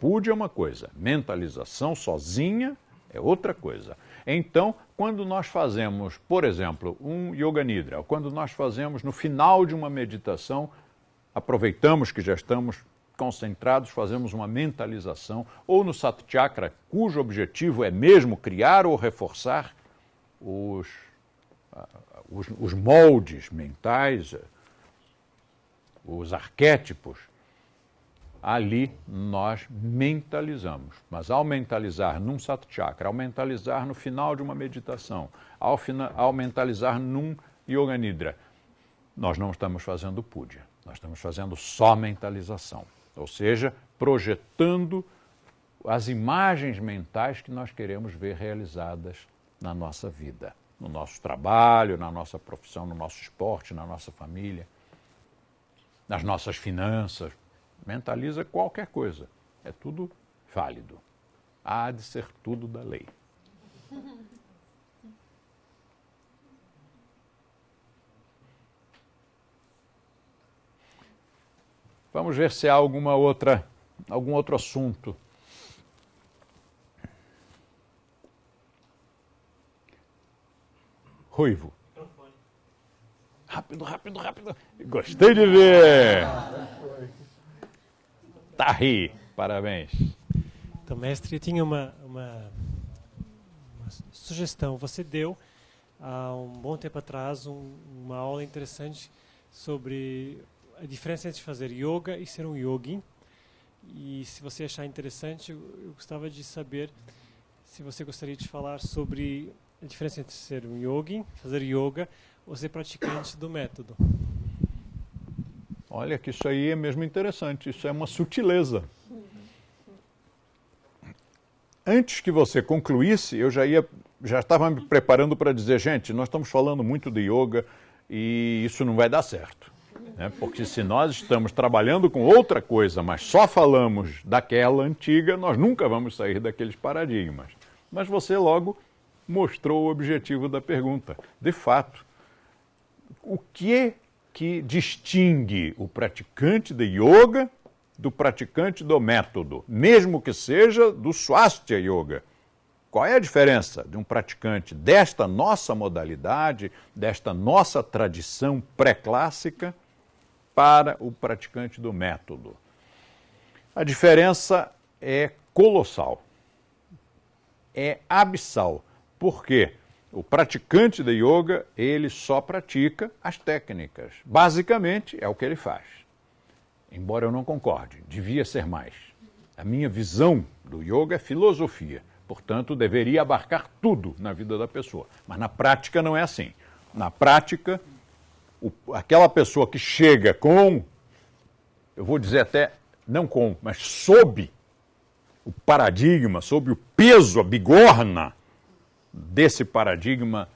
Puja é uma coisa, mentalização sozinha é outra coisa. Então, quando nós fazemos, por exemplo, um Yoga Nidra, quando nós fazemos no final de uma meditação, aproveitamos que já estamos concentrados, fazemos uma mentalização, ou no Sat Chakra, cujo objetivo é mesmo criar ou reforçar os, os, os moldes mentais, os arquétipos ali nós mentalizamos. Mas ao mentalizar num satchakra, ao mentalizar no final de uma meditação, ao, fina, ao mentalizar num yoga nidra, nós não estamos fazendo puja, nós estamos fazendo só mentalização. Ou seja, projetando as imagens mentais que nós queremos ver realizadas na nossa vida, no nosso trabalho, na nossa profissão, no nosso esporte, na nossa família, nas nossas finanças, mentaliza qualquer coisa. É tudo válido. Há de ser tudo da lei. Vamos ver se há alguma outra, algum outro assunto. Ruivo. Rápido, rápido, rápido. Gostei de ver. Tarri, parabéns. Então, mestre, eu tinha uma, uma, uma sugestão. Você deu, há um bom tempo atrás, um, uma aula interessante sobre a diferença entre fazer yoga e ser um yogi. E se você achar interessante, eu gostava de saber se você gostaria de falar sobre a diferença entre ser um yogi, fazer yoga, ou ser praticante do método. Olha que isso aí é mesmo interessante, isso é uma sutileza. Antes que você concluísse, eu já ia, já estava me preparando para dizer, gente, nós estamos falando muito de yoga e isso não vai dar certo. Né? Porque se nós estamos trabalhando com outra coisa, mas só falamos daquela antiga, nós nunca vamos sair daqueles paradigmas. Mas você logo mostrou o objetivo da pergunta. De fato, o que que distingue o praticante de yoga do praticante do método, mesmo que seja do Swastika Yoga. Qual é a diferença de um praticante desta nossa modalidade, desta nossa tradição pré-clássica, para o praticante do método? A diferença é colossal, é abissal. Por quê? O praticante de yoga, ele só pratica as técnicas. Basicamente, é o que ele faz. Embora eu não concorde, devia ser mais. A minha visão do yoga é filosofia, portanto, deveria abarcar tudo na vida da pessoa. Mas na prática não é assim. Na prática, o, aquela pessoa que chega com, eu vou dizer até, não com, mas sob o paradigma, sob o peso, a bigorna desse paradigma,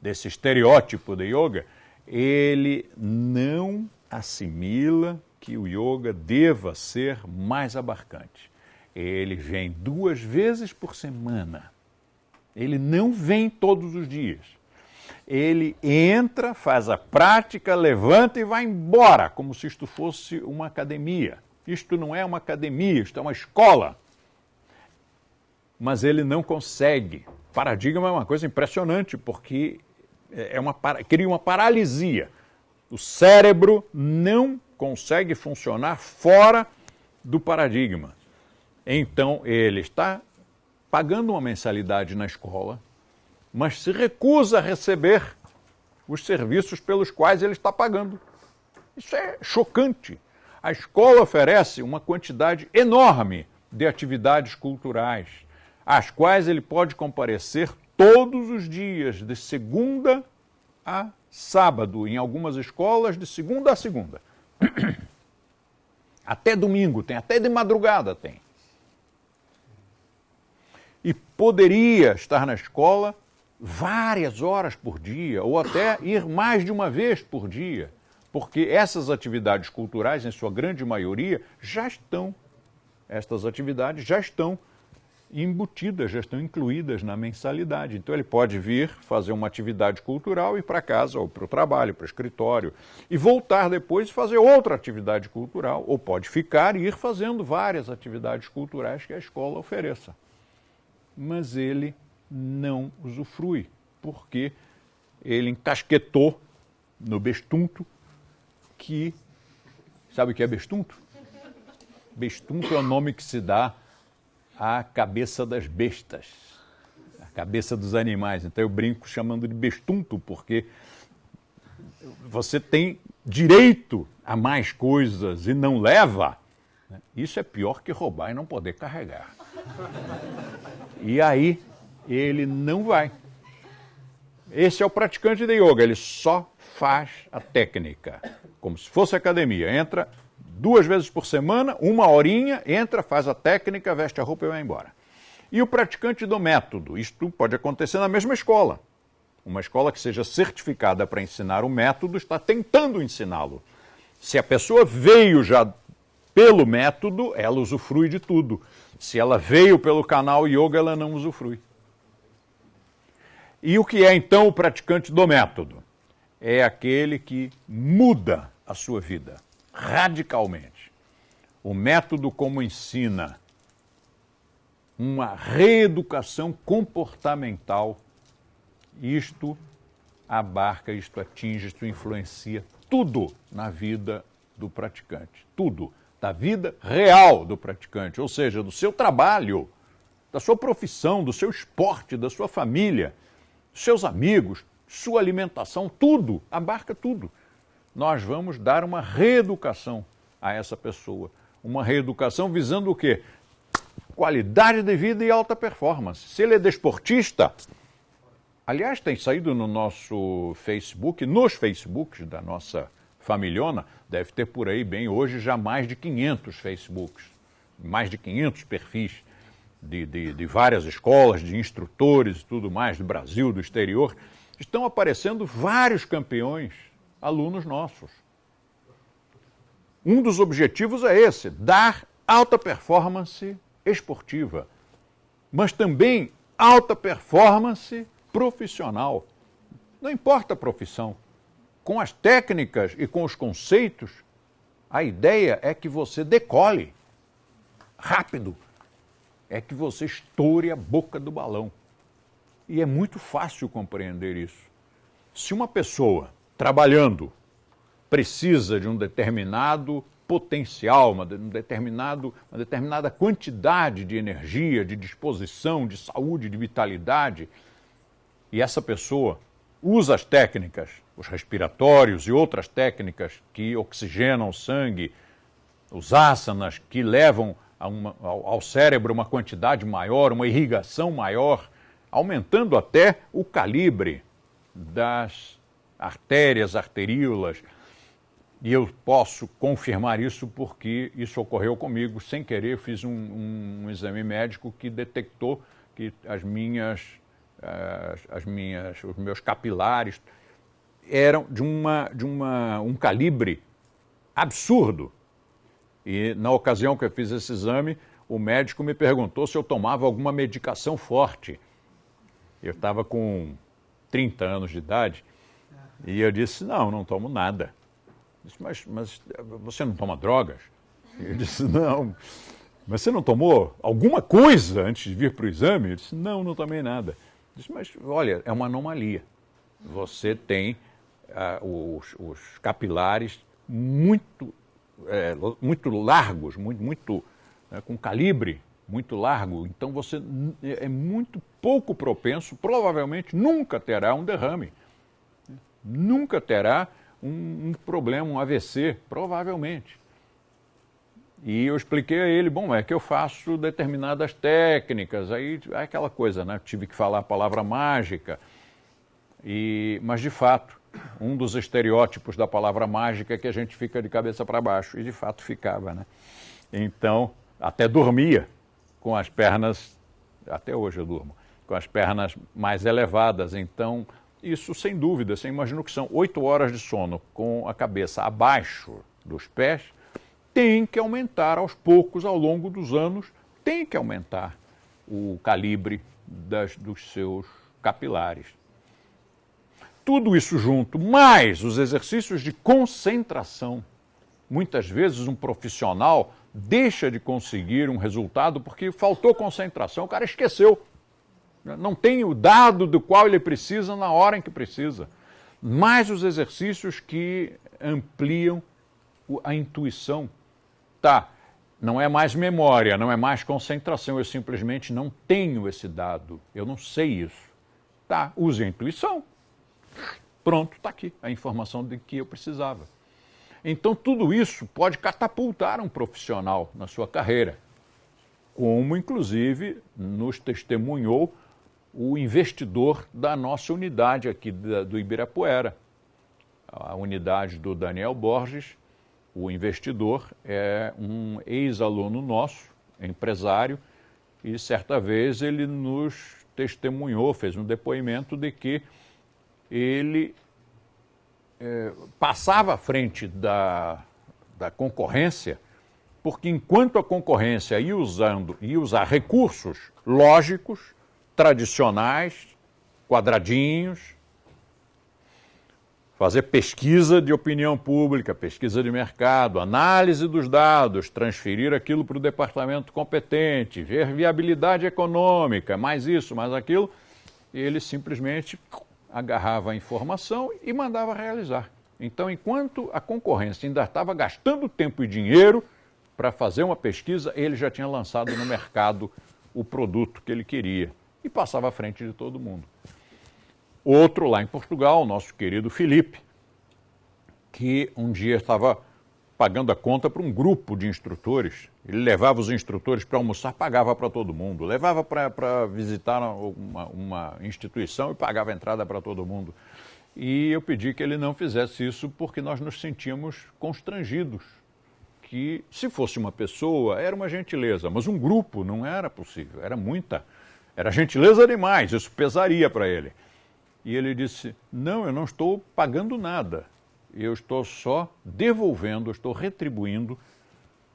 desse estereótipo de yoga, ele não assimila que o yoga deva ser mais abarcante. Ele vem duas vezes por semana. Ele não vem todos os dias. Ele entra, faz a prática, levanta e vai embora, como se isto fosse uma academia. Isto não é uma academia, isto é uma escola. Mas ele não consegue paradigma é uma coisa impressionante, porque é uma, cria uma paralisia. O cérebro não consegue funcionar fora do paradigma. Então, ele está pagando uma mensalidade na escola, mas se recusa a receber os serviços pelos quais ele está pagando. Isso é chocante. A escola oferece uma quantidade enorme de atividades culturais, às quais ele pode comparecer todos os dias, de segunda a sábado, em algumas escolas, de segunda a segunda. (coughs) Até domingo tem, até de madrugada tem. E poderia estar na escola várias horas por dia, ou até ir mais de uma vez por dia, porque essas atividades culturais, em sua grande maioria, já estão, estas atividades já estão embutidas, já estão incluídas na mensalidade. Então ele pode vir fazer uma atividade cultural e ir para casa, ou para o trabalho, para o escritório, e voltar depois e fazer outra atividade cultural, ou pode ficar e ir fazendo várias atividades culturais que a escola ofereça. Mas ele não usufrui, porque ele encasquetou no bestunto que. Sabe o que é bestunto? Bestunto é o nome que se dá à cabeça das bestas, a cabeça dos animais. Então eu brinco chamando de bestunto, porque você tem direito a mais coisas e não leva. Né? Isso é pior que roubar e não poder carregar. E aí ele não vai. Esse é o praticante de yoga, ele só faz a técnica, como se fosse academia. Entra duas vezes por semana, uma horinha, entra, faz a técnica, veste a roupa e vai embora. E o praticante do método, isto pode acontecer na mesma escola. Uma escola que seja certificada para ensinar o método está tentando ensiná-lo. Se a pessoa veio já pelo método, ela usufrui de tudo. Se ela veio pelo canal yoga, ela não usufrui. E o que é então o praticante do método? É aquele que muda a sua vida radicalmente. O método como ensina uma reeducação comportamental, isto abarca, isto atinge, isto influencia tudo na vida do praticante. Tudo. Da vida real do praticante, ou seja, do seu trabalho, da sua profissão, do seu esporte, da sua família seus amigos, sua alimentação, tudo, abarca tudo. Nós vamos dar uma reeducação a essa pessoa. Uma reeducação visando o quê? Qualidade de vida e alta performance. Se ele é desportista, aliás, tem saído no nosso Facebook, nos Facebooks da nossa familhona, deve ter por aí bem hoje já mais de 500 Facebooks, mais de 500 perfis de, de, de várias escolas, de instrutores e tudo mais, do Brasil, do exterior, estão aparecendo vários campeões, alunos nossos. Um dos objetivos é esse: dar alta performance esportiva, mas também alta performance profissional. Não importa a profissão. Com as técnicas e com os conceitos, a ideia é que você decole rápido, é que você estoure a boca do balão. E é muito fácil compreender isso. Se uma pessoa trabalhando precisa de um determinado potencial, uma, um determinado, uma determinada quantidade de energia, de disposição, de saúde, de vitalidade, e essa pessoa usa as técnicas, os respiratórios e outras técnicas que oxigenam o sangue, os asanas que levam uma, ao, ao cérebro uma quantidade maior, uma irrigação maior, aumentando até o calibre das artérias, arteríolas. E eu posso confirmar isso porque isso ocorreu comigo sem querer. Fiz um, um, um exame médico que detectou que as minhas, as, as, minhas, os meus capilares eram de, uma, de uma, um calibre absurdo. E na ocasião que eu fiz esse exame, o médico me perguntou se eu tomava alguma medicação forte. Eu estava com 30 anos de idade e eu disse: Não, não tomo nada. Disse, mas, mas você não toma drogas? Eu disse: Não. Mas você não tomou alguma coisa antes de vir para o exame? Eu disse: Não, não tomei nada. Eu disse: Mas olha, é uma anomalia. Você tem ah, os, os capilares muito é, muito largos, muito, muito né, com calibre muito largo, então você é muito pouco propenso, provavelmente nunca terá um derrame, nunca terá um, um problema, um AVC, provavelmente. E eu expliquei a ele, bom, é que eu faço determinadas técnicas, aí é aquela coisa, né? Tive que falar a palavra mágica. E, mas de fato, um dos estereótipos da palavra mágica é que a gente fica de cabeça para baixo, e de fato ficava, né? Então, até dormia com as pernas, até hoje eu durmo, com as pernas mais elevadas. Então, isso sem dúvida, você imagina que são oito horas de sono com a cabeça abaixo dos pés, tem que aumentar aos poucos, ao longo dos anos, tem que aumentar o calibre das, dos seus capilares. Tudo isso junto, mais os exercícios de concentração. Muitas vezes um profissional deixa de conseguir um resultado porque faltou concentração, o cara esqueceu. Não tem o dado do qual ele precisa na hora em que precisa. Mais os exercícios que ampliam a intuição. Tá, não é mais memória, não é mais concentração, eu simplesmente não tenho esse dado, eu não sei isso. Tá, use a intuição. Pronto, está aqui a informação de que eu precisava. Então, tudo isso pode catapultar um profissional na sua carreira, como inclusive nos testemunhou o investidor da nossa unidade aqui do Ibirapuera, a unidade do Daniel Borges. O investidor é um ex-aluno nosso, empresário, e certa vez ele nos testemunhou, fez um depoimento de que ele é, passava à frente da, da concorrência, porque enquanto a concorrência ia, usando, ia usar recursos lógicos, tradicionais, quadradinhos, fazer pesquisa de opinião pública, pesquisa de mercado, análise dos dados, transferir aquilo para o departamento competente, ver viabilidade econômica, mais isso, mais aquilo, ele simplesmente agarrava a informação e mandava realizar. Então, enquanto a concorrência ainda estava gastando tempo e dinheiro para fazer uma pesquisa, ele já tinha lançado no mercado o produto que ele queria e passava à frente de todo mundo. Outro lá em Portugal, nosso querido Felipe, que um dia estava pagando a conta para um grupo de instrutores. Ele levava os instrutores para almoçar, pagava para todo mundo. Levava para visitar uma, uma instituição e pagava entrada para todo mundo. E eu pedi que ele não fizesse isso porque nós nos sentíamos constrangidos. Que se fosse uma pessoa, era uma gentileza, mas um grupo não era possível, era muita. Era gentileza demais, isso pesaria para ele. E ele disse: Não, eu não estou pagando nada eu estou só devolvendo, estou retribuindo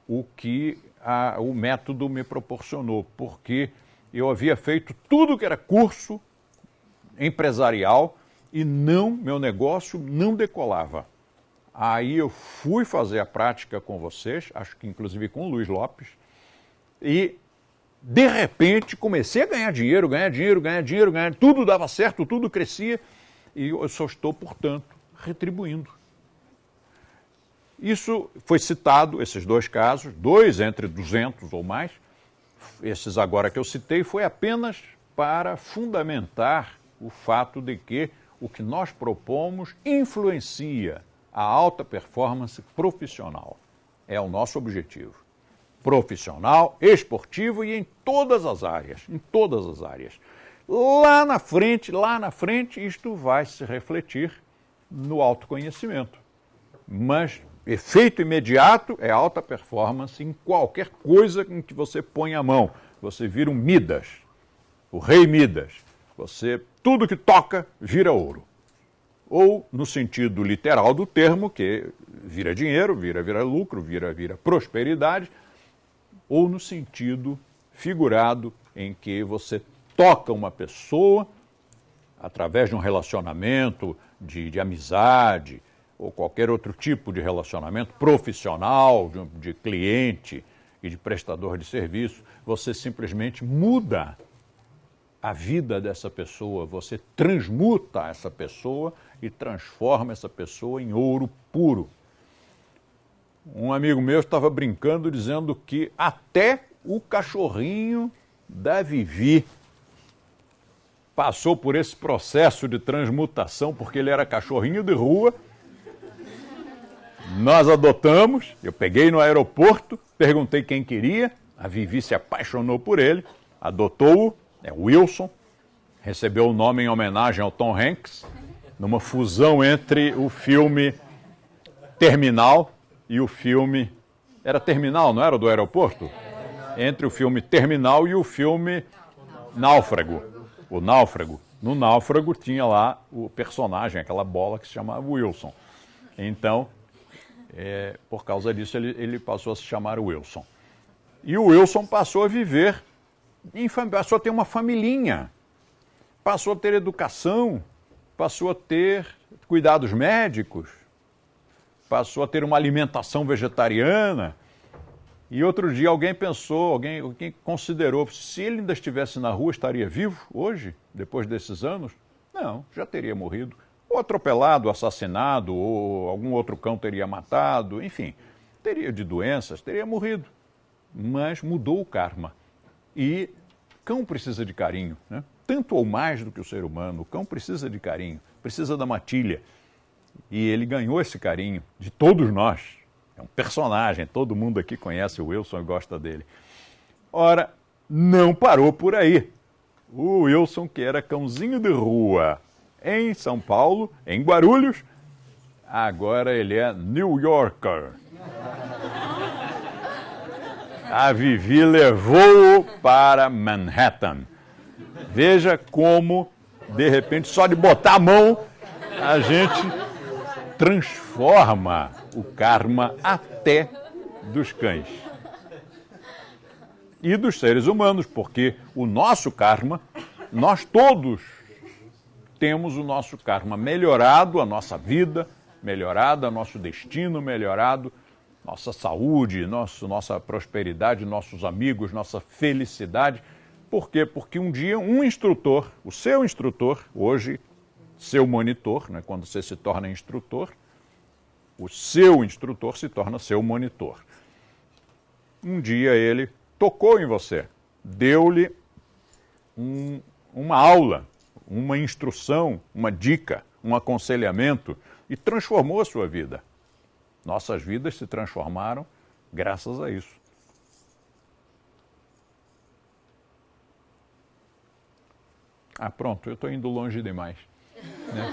o que a, o método me proporcionou, porque eu havia feito tudo que era curso empresarial e não, meu negócio não decolava. Aí eu fui fazer a prática com vocês, acho que inclusive com o Luiz Lopes, e de repente comecei a ganhar dinheiro, ganhar dinheiro, ganhar dinheiro, ganhar, tudo dava certo, tudo crescia, e eu só estou, portanto, retribuindo. Isso foi citado, esses dois casos, dois entre 200 ou mais. Esses agora que eu citei foi apenas para fundamentar o fato de que o que nós propomos influencia a alta performance profissional. É o nosso objetivo. Profissional, esportivo e em todas as áreas, em todas as áreas. Lá na frente, lá na frente, isto vai se refletir no autoconhecimento. Mas efeito imediato é alta performance em qualquer coisa em que você põe a mão. Você vira um Midas, o rei Midas. Você, tudo que toca, vira ouro. Ou, no sentido literal do termo, que vira dinheiro, vira, vira lucro, vira, vira prosperidade, ou no sentido figurado, em que você toca uma pessoa através de um relacionamento de, de amizade, ou qualquer outro tipo de relacionamento profissional, de, cliente e de prestador de serviço, você simplesmente muda a vida dessa pessoa, você transmuta essa pessoa e transforma essa pessoa em ouro puro. Um amigo meu estava brincando dizendo que até o cachorrinho da Vivi passou por esse processo de transmutação, porque ele era cachorrinho de rua nós adotamos, eu peguei no aeroporto, Perguntei quem queria, a Vivi se apaixonou por ele, adotou-o, é Wilson, recebeu o nome em homenagem ao Tom Hanks, numa fusão entre o filme Terminal e o filme. Era Terminal, não era do aeroporto? Entre o filme Terminal e o filme Náufrago. O Náufrago. No Náufrago tinha lá o personagem, aquela bola que se chamava Wilson. Então, é, por causa disso, ele, ele passou a se chamar Wilson. E o Wilson passou a viver, em, passou a ter uma familhinha, passou a ter educação, passou a ter cuidados médicos, passou a ter uma alimentação vegetariana. E outro dia alguém pensou, alguém, alguém considerou, se ele ainda estivesse na rua, estaria vivo hoje, depois desses anos? Não, já teria morrido. Ou atropelado, assassinado, ou algum outro cão teria matado, enfim, teria de doenças, teria morrido. Mas mudou o karma. E cão precisa de carinho, né? tanto ou mais do que o ser humano. O cão precisa de carinho, precisa da matilha. E ele ganhou esse carinho de todos nós. É um personagem, todo mundo aqui conhece o Wilson e gosta dele. Ora, não parou por aí. O Wilson, que era cãozinho de rua em São Paulo, em Guarulhos, agora ele é New Yorker. A Vivi levou-o para Manhattan. Veja como, de repente, só de botar a mão, a gente transforma o karma até dos cães. E dos seres humanos, porque o nosso karma, nós todos temos o nosso karma melhorado, a nossa vida melhorada, nosso destino melhorado, nossa saúde, nosso, nossa prosperidade, nossos amigos, nossa felicidade. Por quê? Porque um dia um instrutor, o seu instrutor, hoje seu monitor, né, quando você se torna instrutor, o seu instrutor se torna seu monitor. Um dia ele tocou em você, deu-lhe um, uma aula, uma instrução, uma dica, um aconselhamento e transformou a sua vida. Nossas vidas se transformaram graças a isso. Ah, pronto, eu estou indo longe demais. Né?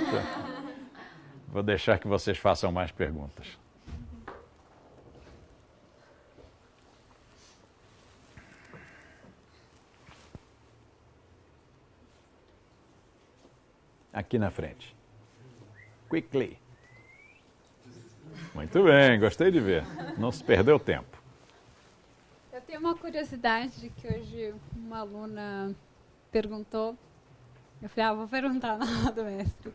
Vou deixar que vocês façam mais perguntas. Aqui na frente. Quickly. Muito bem, gostei de ver. Não se perdeu tempo. Eu tenho uma curiosidade que hoje uma aluna perguntou. Eu falei, ah, vou perguntar na aula do mestre.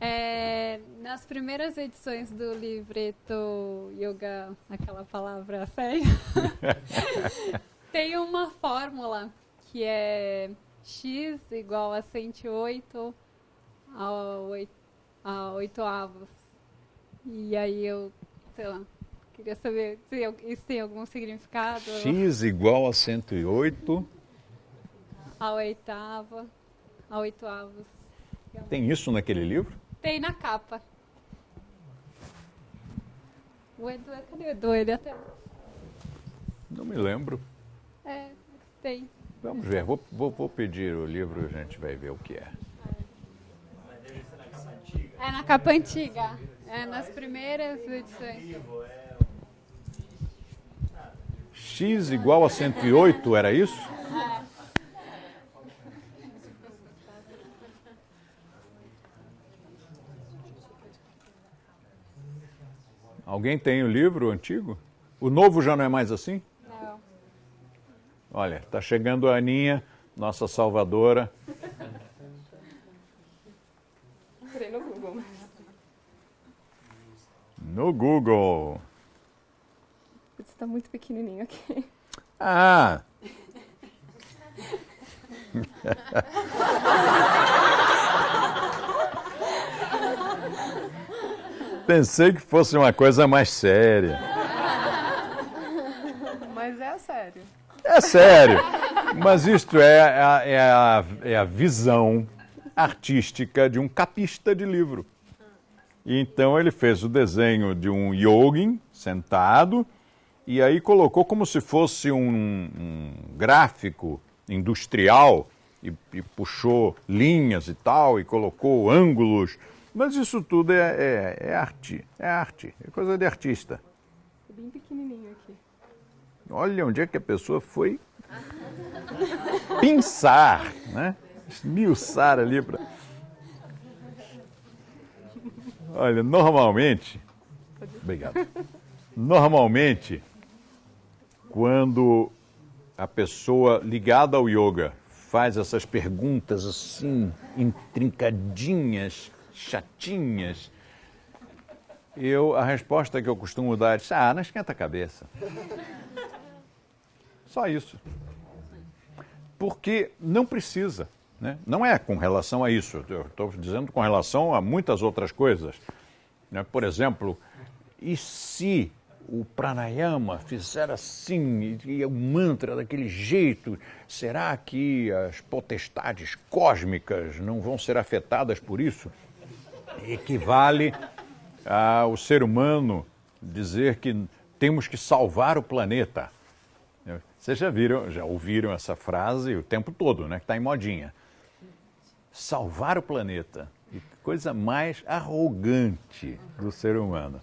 É, nas primeiras edições do livreto Yoga, aquela palavra séria, (laughs) tem uma fórmula que é x igual a 108 a 8, a 8 avos. E aí eu, sei lá, queria saber se isso tem algum significado. x igual a 108 a oitava, a oito avos. Tem isso naquele livro? Tem na capa. O Edu, cadê o Edu? Ele até. Não me lembro. É, tem. Vamos ver, vou, vou, vou pedir o livro e a gente vai ver o que é. É na capa antiga. É nas primeiras edições. X igual a 108, era isso? É. Alguém tem o livro antigo? O novo já não é mais assim? Não. Olha, está chegando a Aninha, nossa salvadora. No Google. Google. Está muito pequenininho aqui. Ah! Pensei que fosse uma coisa mais séria. Mas é sério. É sério. Mas isto é a, é a, é a visão artística de um capista de livro. E então ele fez o desenho de um yogin sentado e aí colocou como se fosse um, um gráfico industrial e, e, puxou linhas e tal e colocou ângulos. Mas isso tudo é, é, é arte, é arte, é coisa de artista. É bem pequenininho aqui. Olha onde é que a pessoa foi (laughs) pensar, né? Esmiuçar ali para. Olha, normalmente. Obrigado. Normalmente, quando a pessoa ligada ao yoga faz essas perguntas assim, intrincadinhas, chatinhas, eu, a resposta que eu costumo dar é: ah, não esquenta a cabeça. Só isso. Porque não precisa. Né? Não é com relação a isso, eu estou dizendo com relação a muitas outras coisas. Né? Por exemplo, e se o pranayama fizer assim, e o mantra daquele jeito, será que as potestades cósmicas não vão ser afetadas por isso? Equivale ao ser humano dizer que temos que salvar o planeta. Vocês já viram, já ouviram essa frase o tempo todo, né? Que está em modinha salvar o planeta. E coisa mais arrogante do ser humano.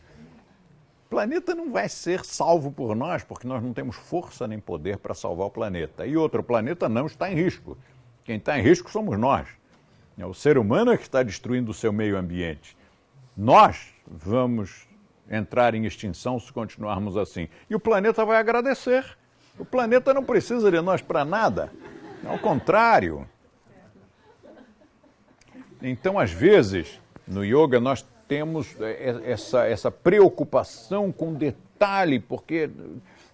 O planeta não vai ser salvo por nós, porque nós não temos força nem poder para salvar o planeta. E outro, o planeta não está em risco. Quem está em risco somos nós. É o ser humano é que está destruindo o seu meio ambiente. Nós vamos entrar em extinção se continuarmos assim. E o planeta vai agradecer. O planeta não precisa de nós para nada. Ao contrário, então, às vezes, no yoga, nós temos é, é, essa, essa preocupação com detalhe, porque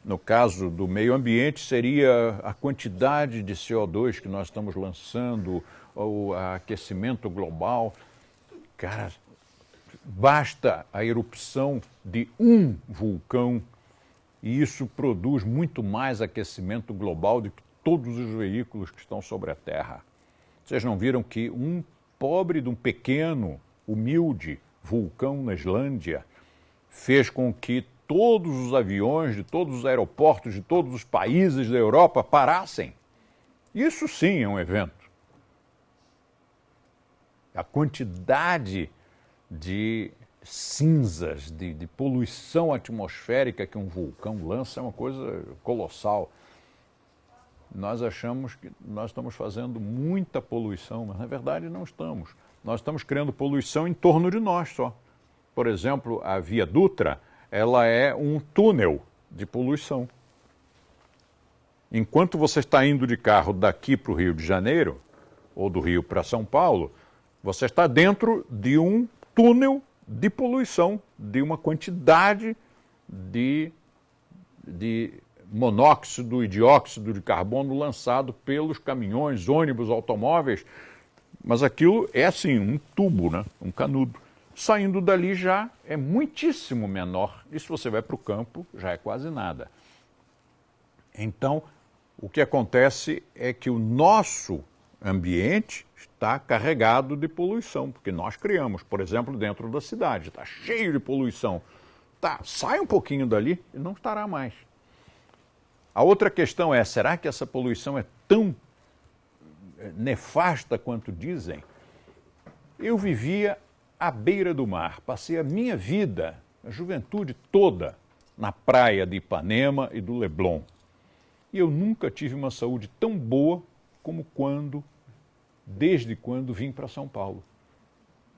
no caso do meio ambiente seria a quantidade de CO2 que nós estamos lançando, o aquecimento global. Cara, basta a erupção de um vulcão e isso produz muito mais aquecimento global do que todos os veículos que estão sobre a Terra. Vocês não viram que um pobre de um pequeno, humilde vulcão na Islândia fez com que todos os aviões de todos os aeroportos de todos os países da Europa parassem. Isso sim é um evento. A quantidade de cinzas, de, de, poluição atmosférica que um vulcão lança é uma coisa colossal nós achamos que nós estamos fazendo muita poluição, mas na verdade não estamos. Nós estamos criando poluição em torno de nós só. Por exemplo, a Via Dutra, ela é um túnel de poluição. Enquanto você está indo de carro daqui para o Rio de Janeiro, ou do Rio para São Paulo, você está dentro de um túnel de poluição, de uma quantidade de, de monóxido e dióxido de carbono lançado pelos caminhões, ônibus, automóveis. Mas aquilo é assim, um tubo, né? um canudo. Saindo dali já é muitíssimo menor. E se você vai para o campo, já é quase nada. Então, o que acontece é que o nosso ambiente está carregado de poluição, porque nós criamos, por exemplo, dentro da cidade, está cheio de poluição. Tá, sai um pouquinho dali e não estará mais. A outra questão é: será que essa poluição é tão eh, nefasta quanto dizem? Eu vivia à beira do mar, passei a minha vida, a juventude toda, na praia de Ipanema e do Leblon. E eu nunca tive uma saúde tão boa como quando, desde quando vim para São Paulo.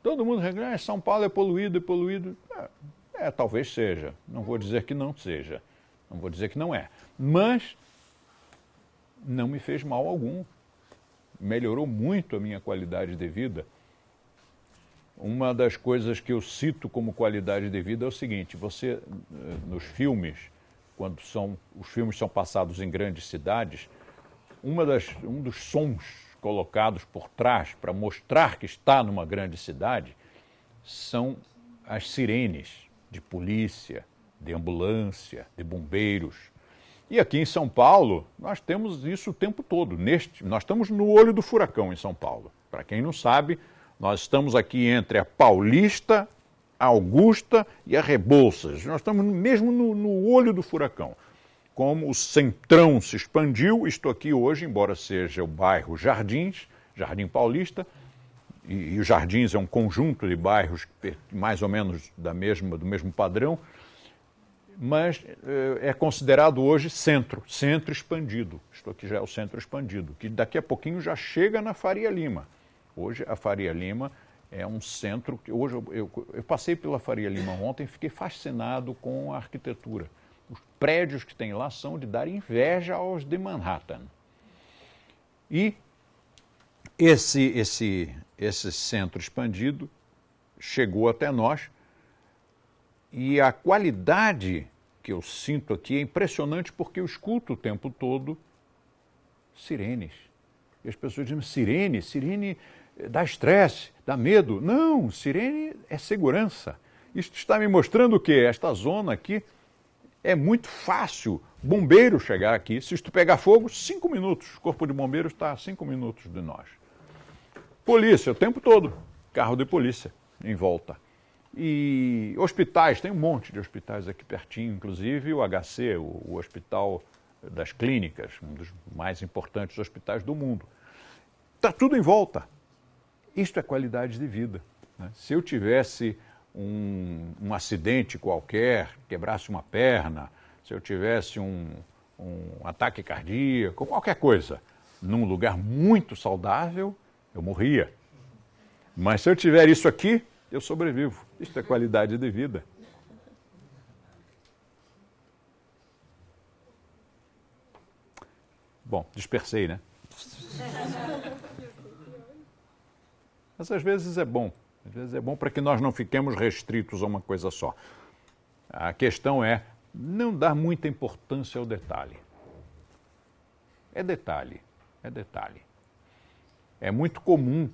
Todo mundo reclama, ah, São Paulo é poluído, é poluído. É, é, talvez seja, não vou dizer que não seja, não vou dizer que não é mas não me fez mal algum. Melhorou muito a minha qualidade de vida. Uma das coisas que eu cito como qualidade de vida é o seguinte: você, eh, nos filmes, quando são, os filmes são passados em grandes cidades, uma das, um dos sons colocados por trás para mostrar que está numa grande cidade são as sirenes de polícia, de ambulância, de bombeiros. E aqui em São Paulo, nós temos isso o tempo todo. Neste, nós estamos no olho do furacão em São Paulo. Para quem não sabe, nós estamos aqui entre a Paulista a Augusta e a Rebouças. Nós estamos mesmo no, no olho do furacão. Como o centrão se expandiu, estou aqui hoje, embora seja o bairro Jardins, Jardim Paulista, e, e os Jardins é um conjunto de bairros mais ou menos da mesma, do mesmo padrão, mas é considerado hoje centro, centro expandido. Estou aqui já é o centro expandido, que daqui a pouquinho já chega na Faria Lima. Hoje a Faria Lima é um centro que hoje eu, eu, eu passei pela Faria Lima ontem e fiquei fascinado com a arquitetura. Os prédios que tem lá são de dar inveja aos de Manhattan. E esse, esse, esse centro expandido chegou até nós e a qualidade que eu sinto aqui é impressionante porque eu escuto o tempo todo sirenes. E as pessoas dizem, sirene, sirene dá estresse, dá medo. Não, sirene é segurança. Isso está me mostrando o quê? Esta zona aqui é muito fácil bombeiro chegar aqui. Se isto pegar fogo, cinco minutos. O corpo de bombeiros está a cinco minutos de nós. Polícia, o tempo todo. Carro de polícia em volta. E hospitais, tem um monte de hospitais aqui pertinho, inclusive o HC, o, o Hospital das Clínicas, um dos mais importantes hospitais do mundo. Está tudo em volta. Isto é qualidade de vida. Né? Se eu tivesse um, um, acidente qualquer, quebrasse uma perna, se eu tivesse um, um ataque cardíaco, qualquer coisa, num lugar muito saudável, eu morria. Mas se eu tiver isso aqui, eu sobrevivo. Isto é qualidade de vida. Bom, dispersei, né? Mas às vezes é bom. Às vezes é bom para que nós não fiquemos restritos a uma coisa só. A questão é não dar muita importância ao detalhe. É detalhe, é detalhe. É muito comum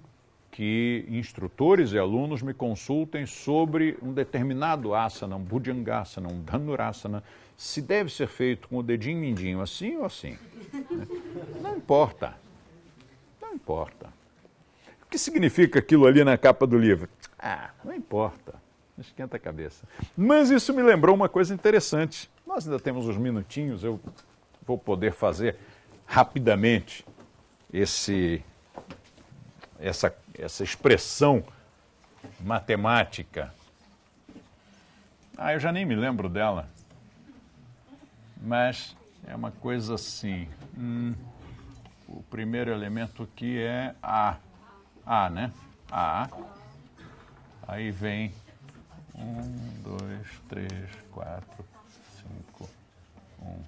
que instrutores e alunos me consultem sobre um determinado asana, um bhujangasana, um dhanurasana, se deve ser feito com o dedinho mindinho assim ou assim. Não importa. Não importa que significa aquilo ali na capa do livro? Ah, não importa. Esquenta a cabeça. Mas isso me lembrou uma coisa interessante. Nós ainda temos uns minutinhos, eu vou poder fazer rapidamente esse, essa, essa expressão matemática. Ah, eu já nem me lembro dela. Mas é uma coisa assim. Hum, o primeiro elemento aqui é A. A, né? A. Aí vem um, dois, três, quatro, cinco, um.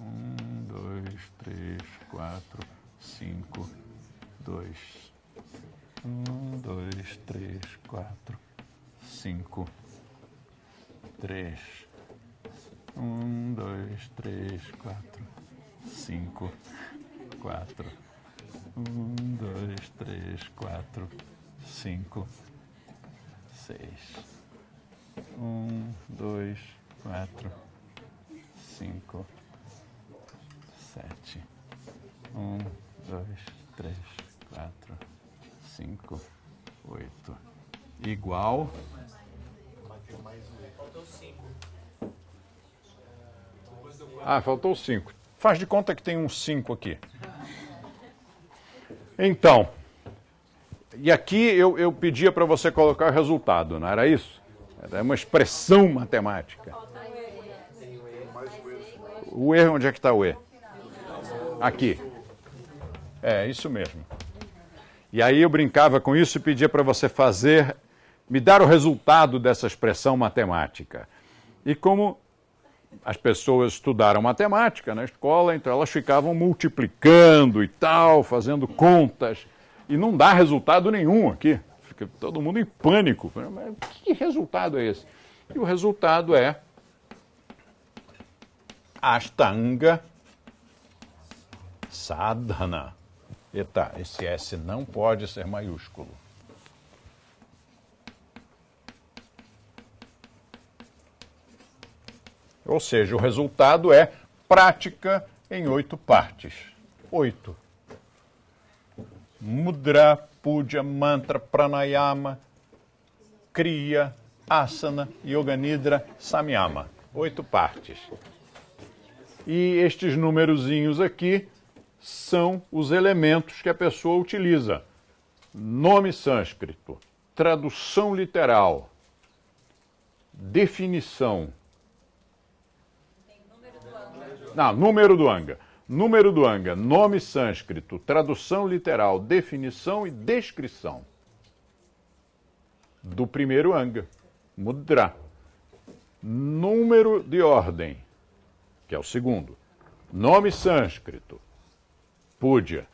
Um, dois, três, quatro, cinco, dois. Um, dois, três, quatro, cinco, três. Um, dois, três, quatro, cinco, quatro. Um, dois, três, quatro, cinco, seis. Um, dois, quatro, cinco, sete. Um, dois, três, quatro, cinco, oito. Igual. Ah, faltou cinco. Faz de conta que tem um cinco aqui. Então, e aqui eu, eu pedia para você colocar o resultado, não era isso? Era uma expressão matemática. O E, onde é que está o E? Aqui. É, isso mesmo. E aí eu brincava com isso e pedia para você fazer, me dar o resultado dessa expressão matemática. E como as pessoas estudaram matemática na escola, então elas ficavam multiplicando e tal, fazendo contas, e não dá resultado nenhum aqui. Fica todo mundo em pânico. Mas que resultado é esse? E o resultado é Ashtanga Sadhana. Eita, esse S não pode ser maiúsculo. Ou seja, o resultado é prática em oito partes. Oito. Mudra, puja, mantra, pranayama, Kriya, Asana, Yoga Nidra, Samyama. Oito partes. E estes númerozinhos aqui são os elementos que a pessoa utiliza. Nome sânscrito, tradução literal, definição. Não, número do Anga. Número do Anga, nome sânscrito, tradução literal, definição e descrição. Do primeiro Anga, Mudra. Número de ordem, que é o segundo. Nome sânscrito, Púdia.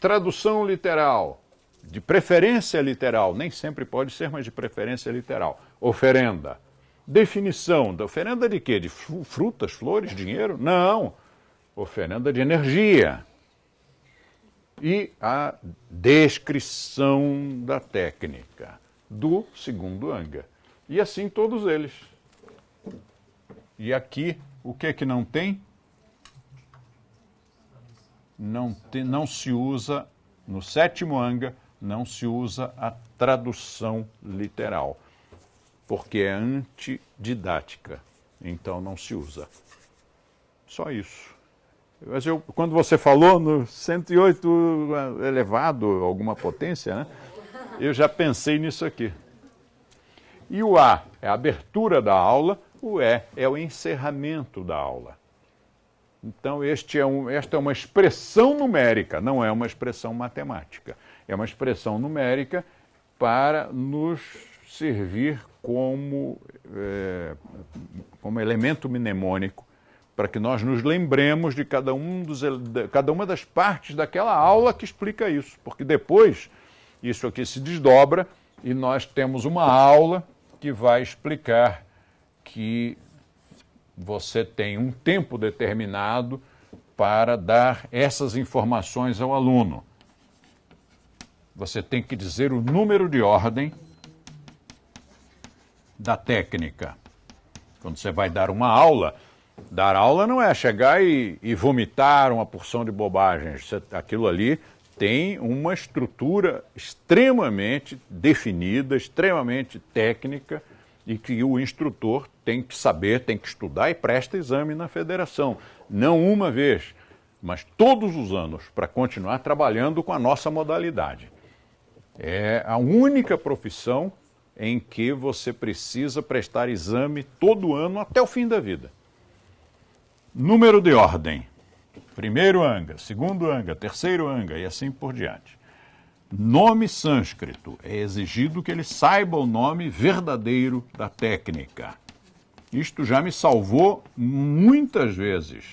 Tradução literal, de preferência literal, nem sempre pode ser, mas de preferência literal. Oferenda. Definição da oferenda de quê? De frutas, flores, dinheiro? Não. Oferenda de energia. E a descrição da técnica do segundo anga. E assim todos eles. E aqui, o que é que não tem? Não, te, não se usa, no sétimo anga, não se usa a tradução literal, porque é antididática, então não se usa. Só isso. Mas eu, quando você falou no 108 elevado, alguma potência, né? eu já pensei nisso aqui. E o A é a abertura da aula, o E é o encerramento da aula. Então, é um, esta é uma expressão numérica, não é uma expressão matemática. É uma expressão numérica para nos servir como, é, como elemento mnemônico, para que nós nos lembremos de cada, um dos, de cada uma das partes daquela aula que explica isso. Porque depois, isso aqui se desdobra e nós temos uma aula que vai explicar que você tem um tempo determinado para dar essas informações ao aluno. Você tem que dizer o número de ordem da técnica. Quando você vai dar uma aula, dar aula não é chegar e, e vomitar uma porção de bobagens. Você, aquilo ali tem uma estrutura extremamente definida, extremamente técnica e que o instrutor tem que saber, tem que estudar e presta exame na federação. Não uma vez, mas todos os anos, para continuar trabalhando com a nossa modalidade. É a única profissão em que você precisa prestar exame todo ano até o fim da vida. Número de ordem. Primeiro anga, segundo anga, terceiro anga e assim por diante. Nome sânscrito. É exigido que ele saiba o nome verdadeiro da técnica. Isto já me salvou muitas vezes.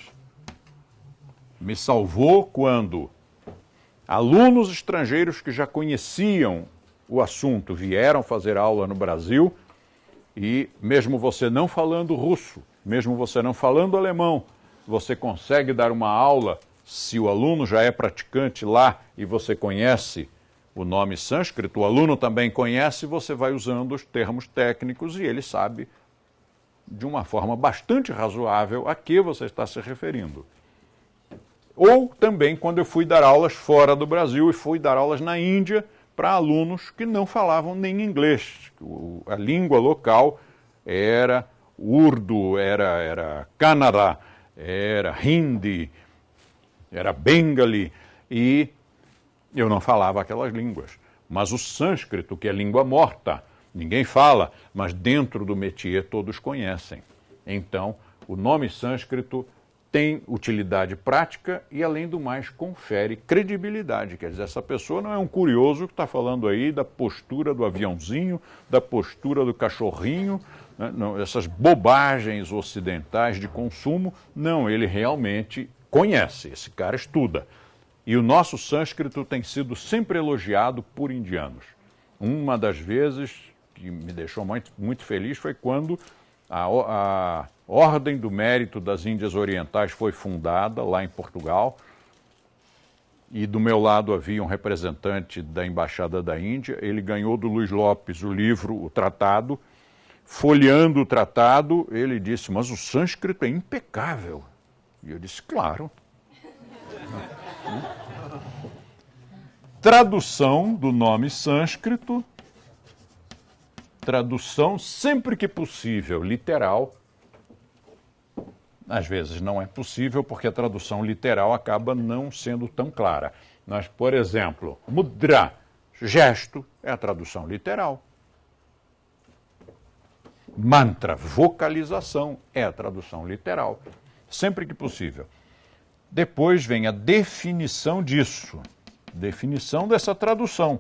Me salvou quando alunos estrangeiros que já conheciam o assunto vieram fazer aula no Brasil e, mesmo você não falando russo, mesmo você não falando alemão, você consegue dar uma aula se o aluno já é praticante lá e você conhece o nome sânscrito, o aluno também conhece, você vai usando os termos técnicos e ele sabe de uma forma bastante razoável a que você está se referindo. Ou também quando eu fui dar aulas fora do Brasil e fui dar aulas na Índia para alunos que não falavam nem inglês. a língua local era urdu, era, era Kannada, era hindi, era bengali e eu não falava aquelas línguas. Mas o sânscrito, que é língua morta, ninguém fala, mas dentro do métier todos conhecem. Então, o nome sânscrito tem utilidade prática e, além do mais, confere credibilidade. Quer dizer, essa pessoa não é um curioso que está falando aí da postura do aviãozinho, da postura do cachorrinho, né? não, essas bobagens ocidentais de consumo. Não, ele realmente conhece, esse cara estuda. E o nosso sânscrito tem sido sempre elogiado por indianos. Uma das vezes que me deixou muito, muito feliz foi quando a, a Ordem do Mérito das Índias Orientais foi fundada lá em Portugal. E do meu lado havia um representante da Embaixada da Índia. Ele ganhou do Luiz Lopes o livro, o tratado. Folheando o tratado, ele disse: Mas o sânscrito é impecável. E eu disse: Claro. Tradução do nome sânscrito tradução, sempre que possível, literal. Às vezes não é possível porque a tradução literal acaba não sendo tão clara. Mas, por exemplo, mudra, gesto, é a tradução literal. Mantra, vocalização, é a tradução literal. Sempre que possível. Depois vem a definição disso, definição dessa tradução.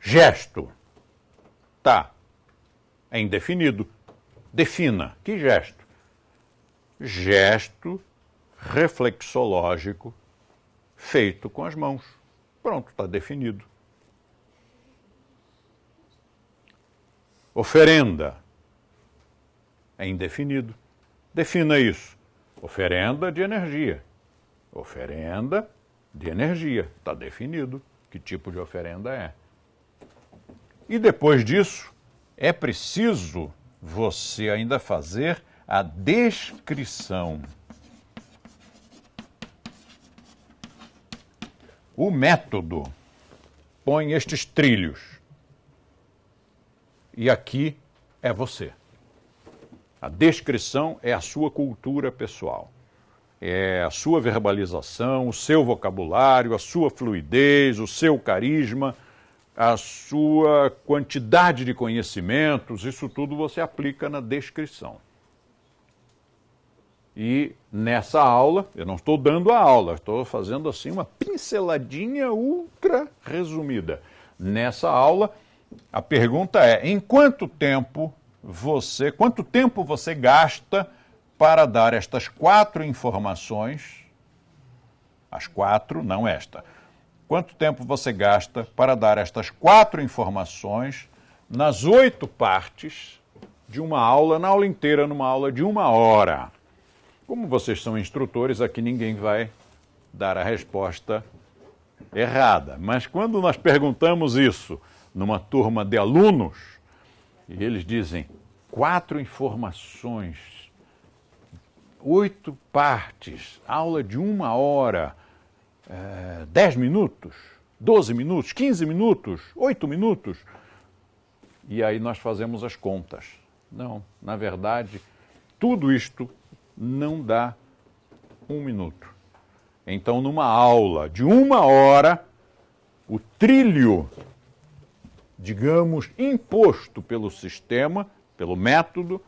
Gesto. Tá. É indefinido. Defina. Que gesto? Gesto reflexológico feito com as mãos. Pronto, está definido. Oferenda. É indefinido. Defina isso. Oferenda de energia. Oferenda de energia. Está definido que tipo de oferenda é. E depois disso, é preciso você ainda fazer a descrição. O método põe estes trilhos. E aqui é você. A descrição é a sua cultura pessoal. É a sua verbalização, o seu vocabulário, a sua fluidez, o seu carisma a sua quantidade de conhecimentos, isso tudo você aplica na descrição. E nessa aula, eu não estou dando a aula, estou fazendo assim uma pinceladinha ultra resumida. Nessa aula, a pergunta é: em quanto tempo você, quanto tempo você gasta para dar estas quatro informações? As quatro, não esta quanto tempo você gasta para dar estas quatro informações nas oito partes de uma aula, na aula inteira, numa aula de uma hora. Como vocês são instrutores, aqui ninguém vai dar a resposta errada. Mas quando nós perguntamos isso numa turma de alunos, e eles dizem quatro informações, oito partes, aula de uma hora é, 10 minutos, 12 minutos, 15 minutos, 8 minutos. E aí nós fazemos as contas. Não, na verdade, tudo isto não dá um minuto. Então, numa aula de uma hora, o trilho, digamos, imposto pelo sistema, pelo método,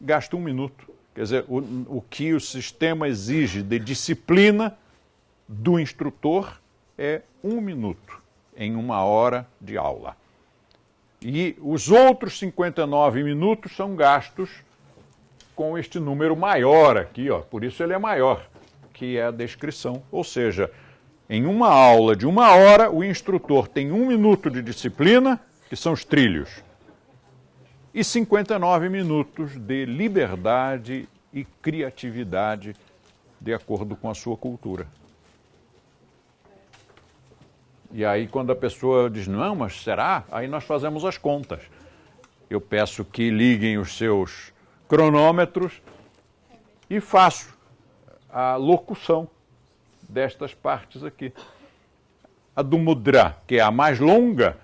gasta um minuto. Quer dizer, o, o que o sistema exige de disciplina do instrutor é um minuto em uma hora de aula. E os outros 59 minutos são gastos com este número maior aqui, ó, por isso ele é maior, que é a descrição. Ou seja, em uma aula de uma hora, o instrutor tem um minuto de disciplina, que são os trilhos, e 59 minutos de liberdade e criatividade de acordo com a sua cultura. E aí, quando a pessoa diz, não, mas será? Aí nós fazemos as contas. Eu peço que liguem os seus cronômetros e faço a locução destas partes aqui. A do mudra, que é a mais longa,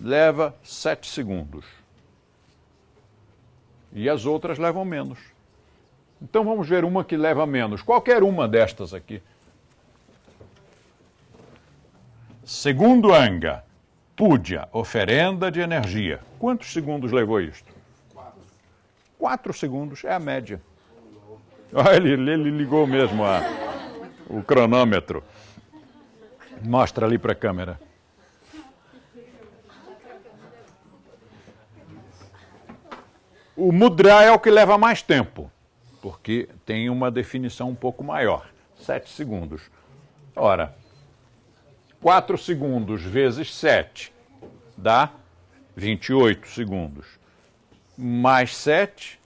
leva sete segundos. E as outras levam menos. Então vamos ver uma que leva menos. Qualquer uma destas aqui. Segundo Anga, Púdia, oferenda de energia. Quantos segundos levou isto? Quatro. Quatro segundos é a média. Olha, ele, ele ligou mesmo a, o cronômetro. Mostra ali para a câmera. O mudra é o que leva mais tempo, porque tem uma definição um pouco maior, sete segundos. Ora, 4 segundos vezes 7 dá 28 segundos. Mais 7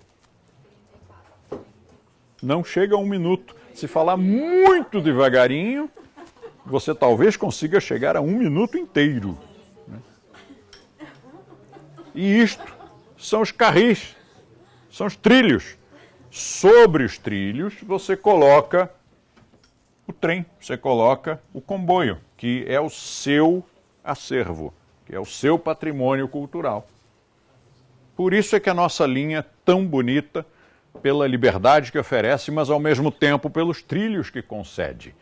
não chega a um minuto. Se falar muito devagarinho, você talvez consiga chegar a um minuto inteiro. Né? E isto são os carris, são os trilhos. Sobre os trilhos, você coloca o trem, você coloca o comboio que é o seu acervo, que é o seu patrimônio cultural. Por isso é que a nossa linha é tão bonita, pela liberdade que oferece, mas ao mesmo tempo pelos trilhos que concede.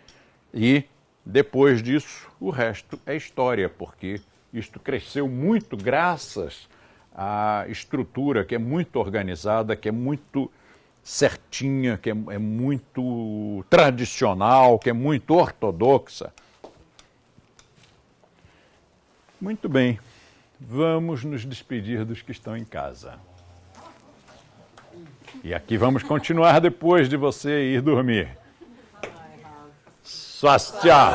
E depois disso, o resto é história, porque isto cresceu muito graças à estrutura que é muito organizada, que é muito certinha, que é, é muito tradicional, que é muito ortodoxa. Muito bem, vamos nos despedir dos que estão em casa. E aqui vamos continuar depois de você ir dormir. Swastia!